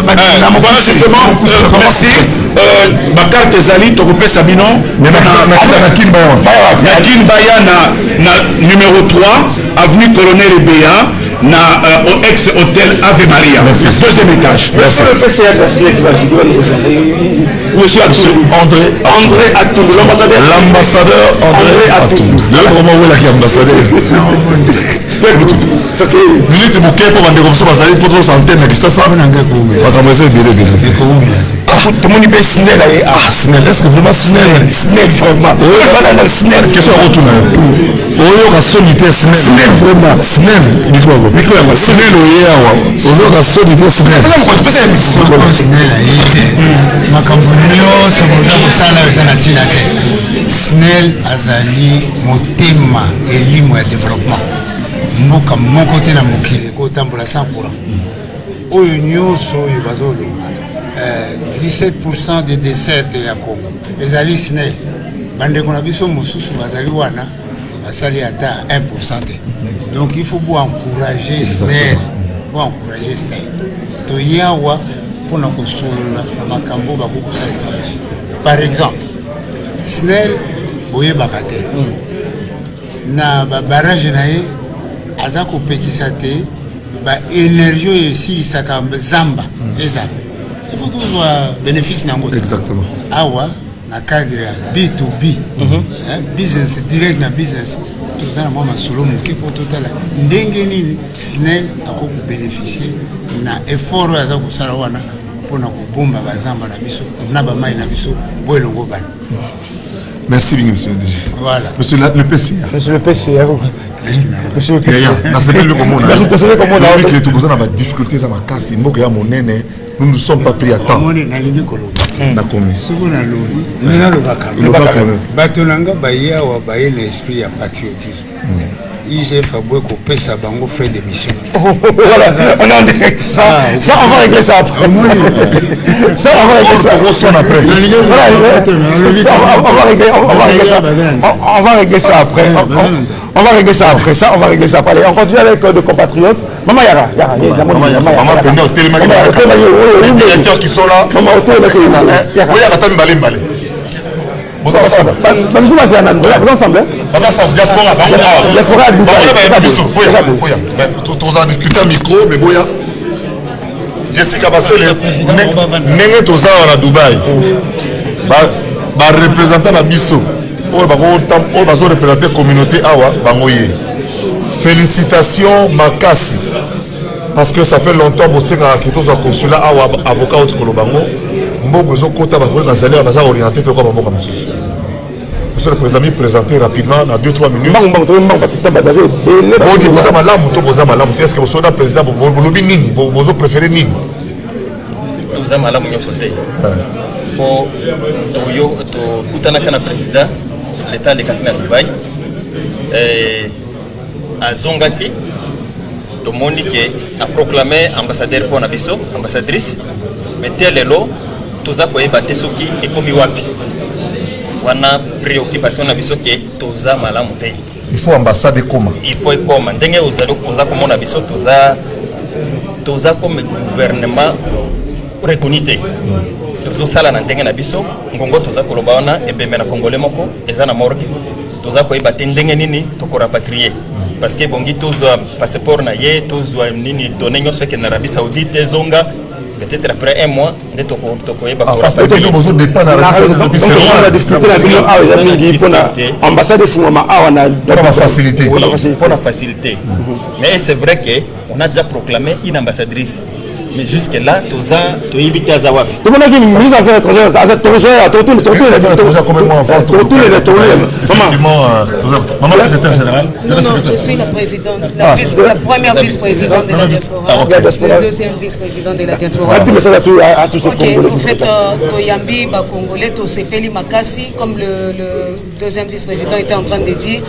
[SPEAKER 10] Euh, justement euh, merci euh, bakarte numéro 3 avenue colonel ebeya na euh, au ex hôtel ave maria. Deuxième étage. Monsieur Atundu.
[SPEAKER 2] André
[SPEAKER 10] andré atundu l'ambassadeur.
[SPEAKER 2] L'ambassadeur André Atundu lelo koma welaki ambassadeur. Miniti moke mpo bandeko mosusu bazali mpo tozosa antene na kisasa makambo eza ebele ebele
[SPEAKER 1] tomoni mpe snel aye.
[SPEAKER 2] Ah, snel est ce que vraiment snel
[SPEAKER 1] snel vraiment. Bana na snel
[SPEAKER 2] question ya kotuna yo oyoka soni te snel
[SPEAKER 1] snel vraiment.
[SPEAKER 2] Snel mikro yango yango snel oye awa oyoka soni te snel
[SPEAKER 11] soko snel aye te. Makambo nyonso boza kosala eza na ntina te. Snel azali motema elimo ya développement. Mboka moko te na mokili kotambola 100 courant oyo nyonso oyo bazoloba 17 de desserte ya congo. Ezali snel bandeko na biso mosusu bazali wana basali ata 1 te. Donc il faut boencourage snel boencourage snel toyawa mpona kosolola na makambo bakokosalisa biso. Par exemple snel boyebaka te. Na babarage na ye aza kopekisa te baénergie oyo esilisaka zamba. Ezala ifo tozwa bénéfice nango
[SPEAKER 2] exactement
[SPEAKER 11] awa na cadre ya b2b business direct na business toza na mwa masolo moke mpo totala ndenge nini snel akoki kobénéficie na effort oyo aza kosala wana mpona kobomba bazamba na biso na bamai na biso bo elongo bana
[SPEAKER 2] Merci bien, monsieur le DG.
[SPEAKER 11] Voilà.
[SPEAKER 2] Monsieur le PCA.
[SPEAKER 1] Monsieur le PCA. Monsieur le PCA.
[SPEAKER 2] nasepeli komona
[SPEAKER 1] Merci, nasepeli komona.
[SPEAKER 2] na badifficulté eza makasi mboka ya monene nous ne sommes pas pris à temps.
[SPEAKER 11] Nalingi koloba.
[SPEAKER 2] Nakomi.
[SPEAKER 11] Soki nalobi. Me nalobaka
[SPEAKER 2] Lobaka.
[SPEAKER 11] bato na nga baye awa baye na esprit ya patriotisme igf abwe kopesa bango frais de mission *laughs*
[SPEAKER 1] Voilà, on est en direct. Ça, ça, on va régler ça après. *laughs* Ça, on va régler ça.
[SPEAKER 2] On après.
[SPEAKER 1] On va- on va régler- on va- on va régler ça. On- On va régler ça après. On- va régler ça après. Ça, on va régler ça après. Allez, on continue avec euh, nos compatriotes. Maman Yara, Yara,
[SPEAKER 2] Maman Penda, Les directeurs qui sont là.
[SPEAKER 1] Maman,
[SPEAKER 2] ensemble
[SPEAKER 1] ensemble
[SPEAKER 2] diaspora bango awa
[SPEAKER 1] Diaspora ya Dubaï.
[SPEAKER 2] bango na bayebi biso boya
[SPEAKER 1] Eza boye.
[SPEAKER 2] boya Mais to- toza discute micro mais boya jessica basele ndenge toza awa na dubai Ba- barepresentant na biso. Oyo bazorepresente communauté awa bango ye. Félicitation makasi. Parce que ça fait longtemps bosengaka tozwa consulat awa avocat oti koloba ngo mbongo ezokota bakoli bazali awa baza orienté tokoa bamboka mosusu monsieur le président mi présenter rapidement na 2-3 minutes.
[SPEAKER 1] Mbangu mbangu toye mbangu basi tamba baza ebele
[SPEAKER 2] bodi boza malamu to boza malamu te estce bosoda président bo- bo- bolobi nini? Bo- bozopréféré nini?
[SPEAKER 12] Toza malamu nyonso te mpo toyo tokutanaka na président leta alekaki na dubai azongaki tomoni ke aproklame ambassadeur mpo na biso ambassadrice me te lelo toza koyeba te soki ekomi wapi wana préoccupation na biso ke toza malamu te.
[SPEAKER 2] Il faut ambassade ekoma.
[SPEAKER 12] Il faut ekoma. Ndenge ozali oza komona biso toza toza comme gouvernement reconnu te. Tozosala na ndenge na biso. Ngongo toza koloba wana ebembe na congolais moko eza na morke toza koyeba te ndenge nini tokorapatrie parce que ebongi tozwa passeport na ye tozwa nini donné nyonso ekende na arabie saoudite ezonga peut-être après un mois nde toko- tokoyeba
[SPEAKER 1] mpona ambassade efungwama awa
[SPEAKER 2] facilité.
[SPEAKER 12] pour la facilité. Mais c'est vrai qu'on a déjà proclamé une ambassadrice. Mais jusque-là, Toza, Toyibite Azawapi.
[SPEAKER 1] tomonaki ministre affaires étrangères aza totourne totourne les
[SPEAKER 2] maman secrétaire général
[SPEAKER 13] Non, non, je suis la présidente, la,
[SPEAKER 2] Ah.
[SPEAKER 13] vice- la première vice-présidente de la diaspora,
[SPEAKER 2] Ah, ok.
[SPEAKER 13] le deuxième vice-président de la diaspora.
[SPEAKER 1] Ces
[SPEAKER 13] Ok,
[SPEAKER 1] Congolais.
[SPEAKER 13] en fait, euh, Toyambi, bah, Congolais, Tosepeli Makassi, comme le, le deuxième vice-président était en train de dire.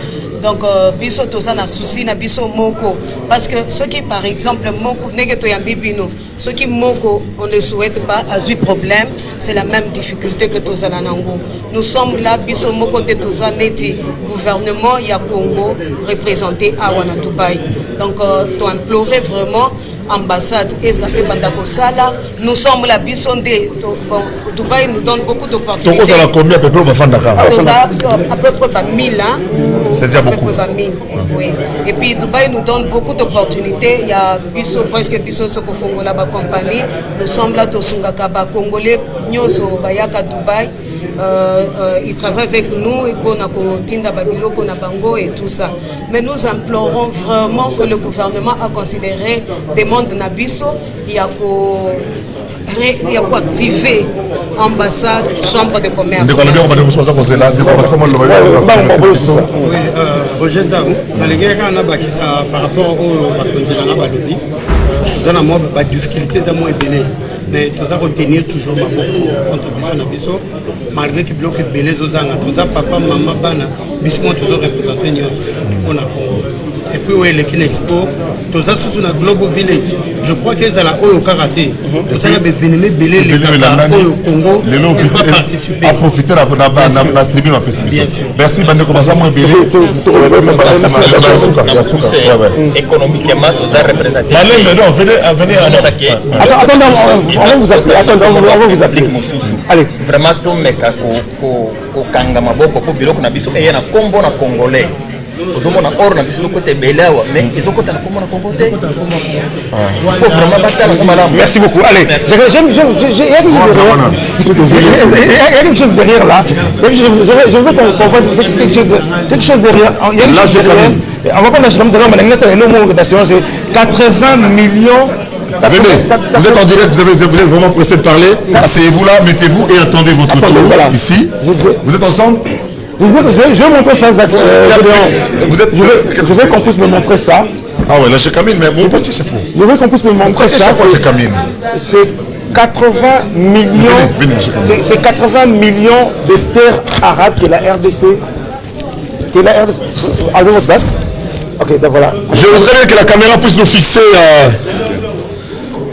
[SPEAKER 13] Donc, euh, biso toza na souci na biso moko. Parce que ceux qui, par exemple, moko, nege Toyambi bino, ceux qui moko, on ne souhaite pas, a eu problème, c'est la même difficulté que toza na nango. Nous sommes là, biso moko te toza neti, gouvernement ya Congo représenté à Wana Dubaï. Donc, euh, to implorer vraiment ambassade eza ebanda kosala nous sommes la biso nde dubaï nous donne beaucoup d'opportunités.
[SPEAKER 2] Tokozala combien à peu près bafandaka.
[SPEAKER 13] Toza à peu près ba 1000 hein, ou
[SPEAKER 2] C'est déjà beaucoup.
[SPEAKER 13] ba 1000 oui. Et puis dubaï nous donne beaucoup d'opportunités. Il y a biso presque biso soko fongola ba compagnie. Nous sommes là tosungaka ba congolais nyonso bayaka dubaï euh, euh, ils travaillent avec nous et pour Tinda Babiloko, Nabango et tout ça. Mais nous implorons vraiment que le gouvernement a considéré demande Nabiso, il y a activer ambassade, chambre de commerce.
[SPEAKER 14] Par rapport aux difficultés, mwa mwa mais toza kotenir toujours maboko entre biso na biso. Malgré ke biloko ebele ezozanga toza papa mama bana biso mo tozorepresente nyonso mpona congo. Epuis oyo eleki na expo toza susu na global village je crois ke ezala oyo kaka te toza na bevenema ebele elekaka oyo congo. Efa participe
[SPEAKER 2] aprofite na tribune bapesi biso merci bandeko baza mo ebele
[SPEAKER 12] économiquement toza représenté
[SPEAKER 2] malembe non venez venez
[SPEAKER 12] attendez
[SPEAKER 1] on va vous appeler. attendez on va vous appeler.
[SPEAKER 12] Mosusu. Vraiment tomeka kokanga maboko mpo biloko na biso eya na nkombo na congolais ozomona or na biso ezokota ebele awa mais ezokota na te. Il faut vraiment batala ngo malamu
[SPEAKER 1] merci beaucoup. Allez il y a quelque chose derrière. Là. Je veux qu'on fasse quelque chose quelque chose derrière. Il y a quelque chose derrière. on va pas lâcher comme ça on va le mot d'assurance c'est 80 millions.
[SPEAKER 2] Venez, vous êtes en direct, vous, avez, vous êtes vraiment pressé de parler. Asseyez-vous là, mettez-vous et attendez votre tour ici. Vous êtes ensemble?
[SPEAKER 1] Je veux, je, je vais montrer ça, euh,
[SPEAKER 2] vous êtes,
[SPEAKER 1] je veux, je veux qu'on puisse me montrer ça.
[SPEAKER 2] Ah ouais, là j'ai Camille, mais mon petit chapeau.
[SPEAKER 1] Je veux qu'on puisse me montrer ça.
[SPEAKER 2] C'est Camille?
[SPEAKER 1] C'est 80 millions. C'est 80 millions de terres arabes que la RDC. Que la RDC. Avez votre basque Ok, donc voilà.
[SPEAKER 2] Je voudrais bien que la caméra puisse nous fixer euh,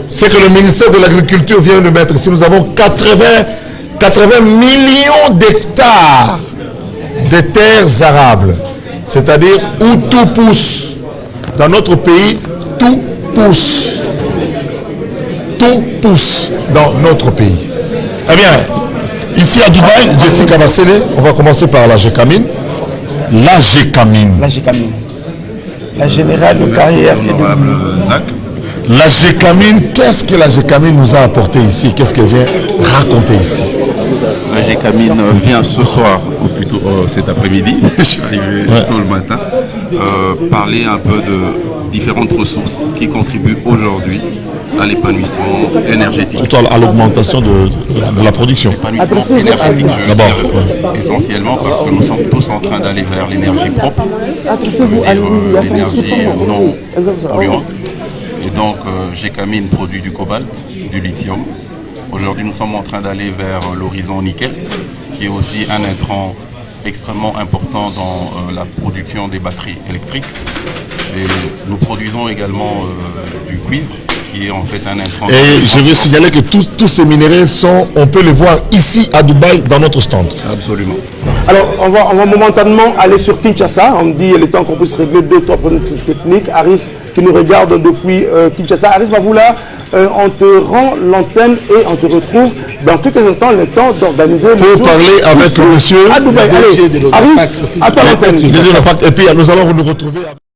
[SPEAKER 2] ce que le ministère de l'Agriculture vient de mettre. Si nous avons 80, 80 millions d'hectares de terres arables, c'est-à-dire où tout pousse. Dans notre pays, tout pousse. Tout pousse dans notre pays. Eh bien, ici à Dubaï, Jessica Bassele, on va commencer par la Gécamine. La Gécamine.
[SPEAKER 1] La Gécamine. La générale de carrière.
[SPEAKER 2] La Gécamine, qu'est-ce que la Gécamine nous a apporté ici? Qu'est-ce qu'elle vient raconter ici?
[SPEAKER 8] La Gécamine vient ce soir, ou plutôt euh, cet après-midi, *laughs* je suis arrivé ouais. tôt le matin, euh, parler un peu de différentes ressources qui contribuent aujourd'hui à l'épanouissement énergétique.
[SPEAKER 2] Surtout à l'augmentation de, de, de, la production.
[SPEAKER 8] L'épanouissement énergétique, d'abord. Ouais. Essentiellement parce que nous sommes tous en train d'aller vers l'énergie propre, euh, l'énergie non polluante. Et donc, euh, Gécamine produit du cobalt, du lithium. Aujourd'hui, nous sommes en train d'aller vers euh, l'horizon nickel, qui est aussi un intrant extrêmement important dans euh, la production des batteries électriques. Et nous produisons également du cuivre, qui est en fait un intrant.
[SPEAKER 2] Et je veux signaler que tous, tous ces minéraux sont, on peut les voir ici à Dubaï dans notre stand.
[SPEAKER 8] Absolument.
[SPEAKER 1] Alors, on va, on va momentanément aller sur Kinshasa. On me dit le temps qu'on puisse régler deux, trois problèmes techniques. Aris qui nous regarde depuis euh, Kinshasa. Aris Bavoula, euh, on te rend l'antenne et on te retrouve dans quelques instants le temps d'organiser le
[SPEAKER 2] Pour parler avec le monsieur
[SPEAKER 1] à Dubaï. Allez, Aris, attends l'antenne.
[SPEAKER 2] Et puis nous allons nous retrouver avec...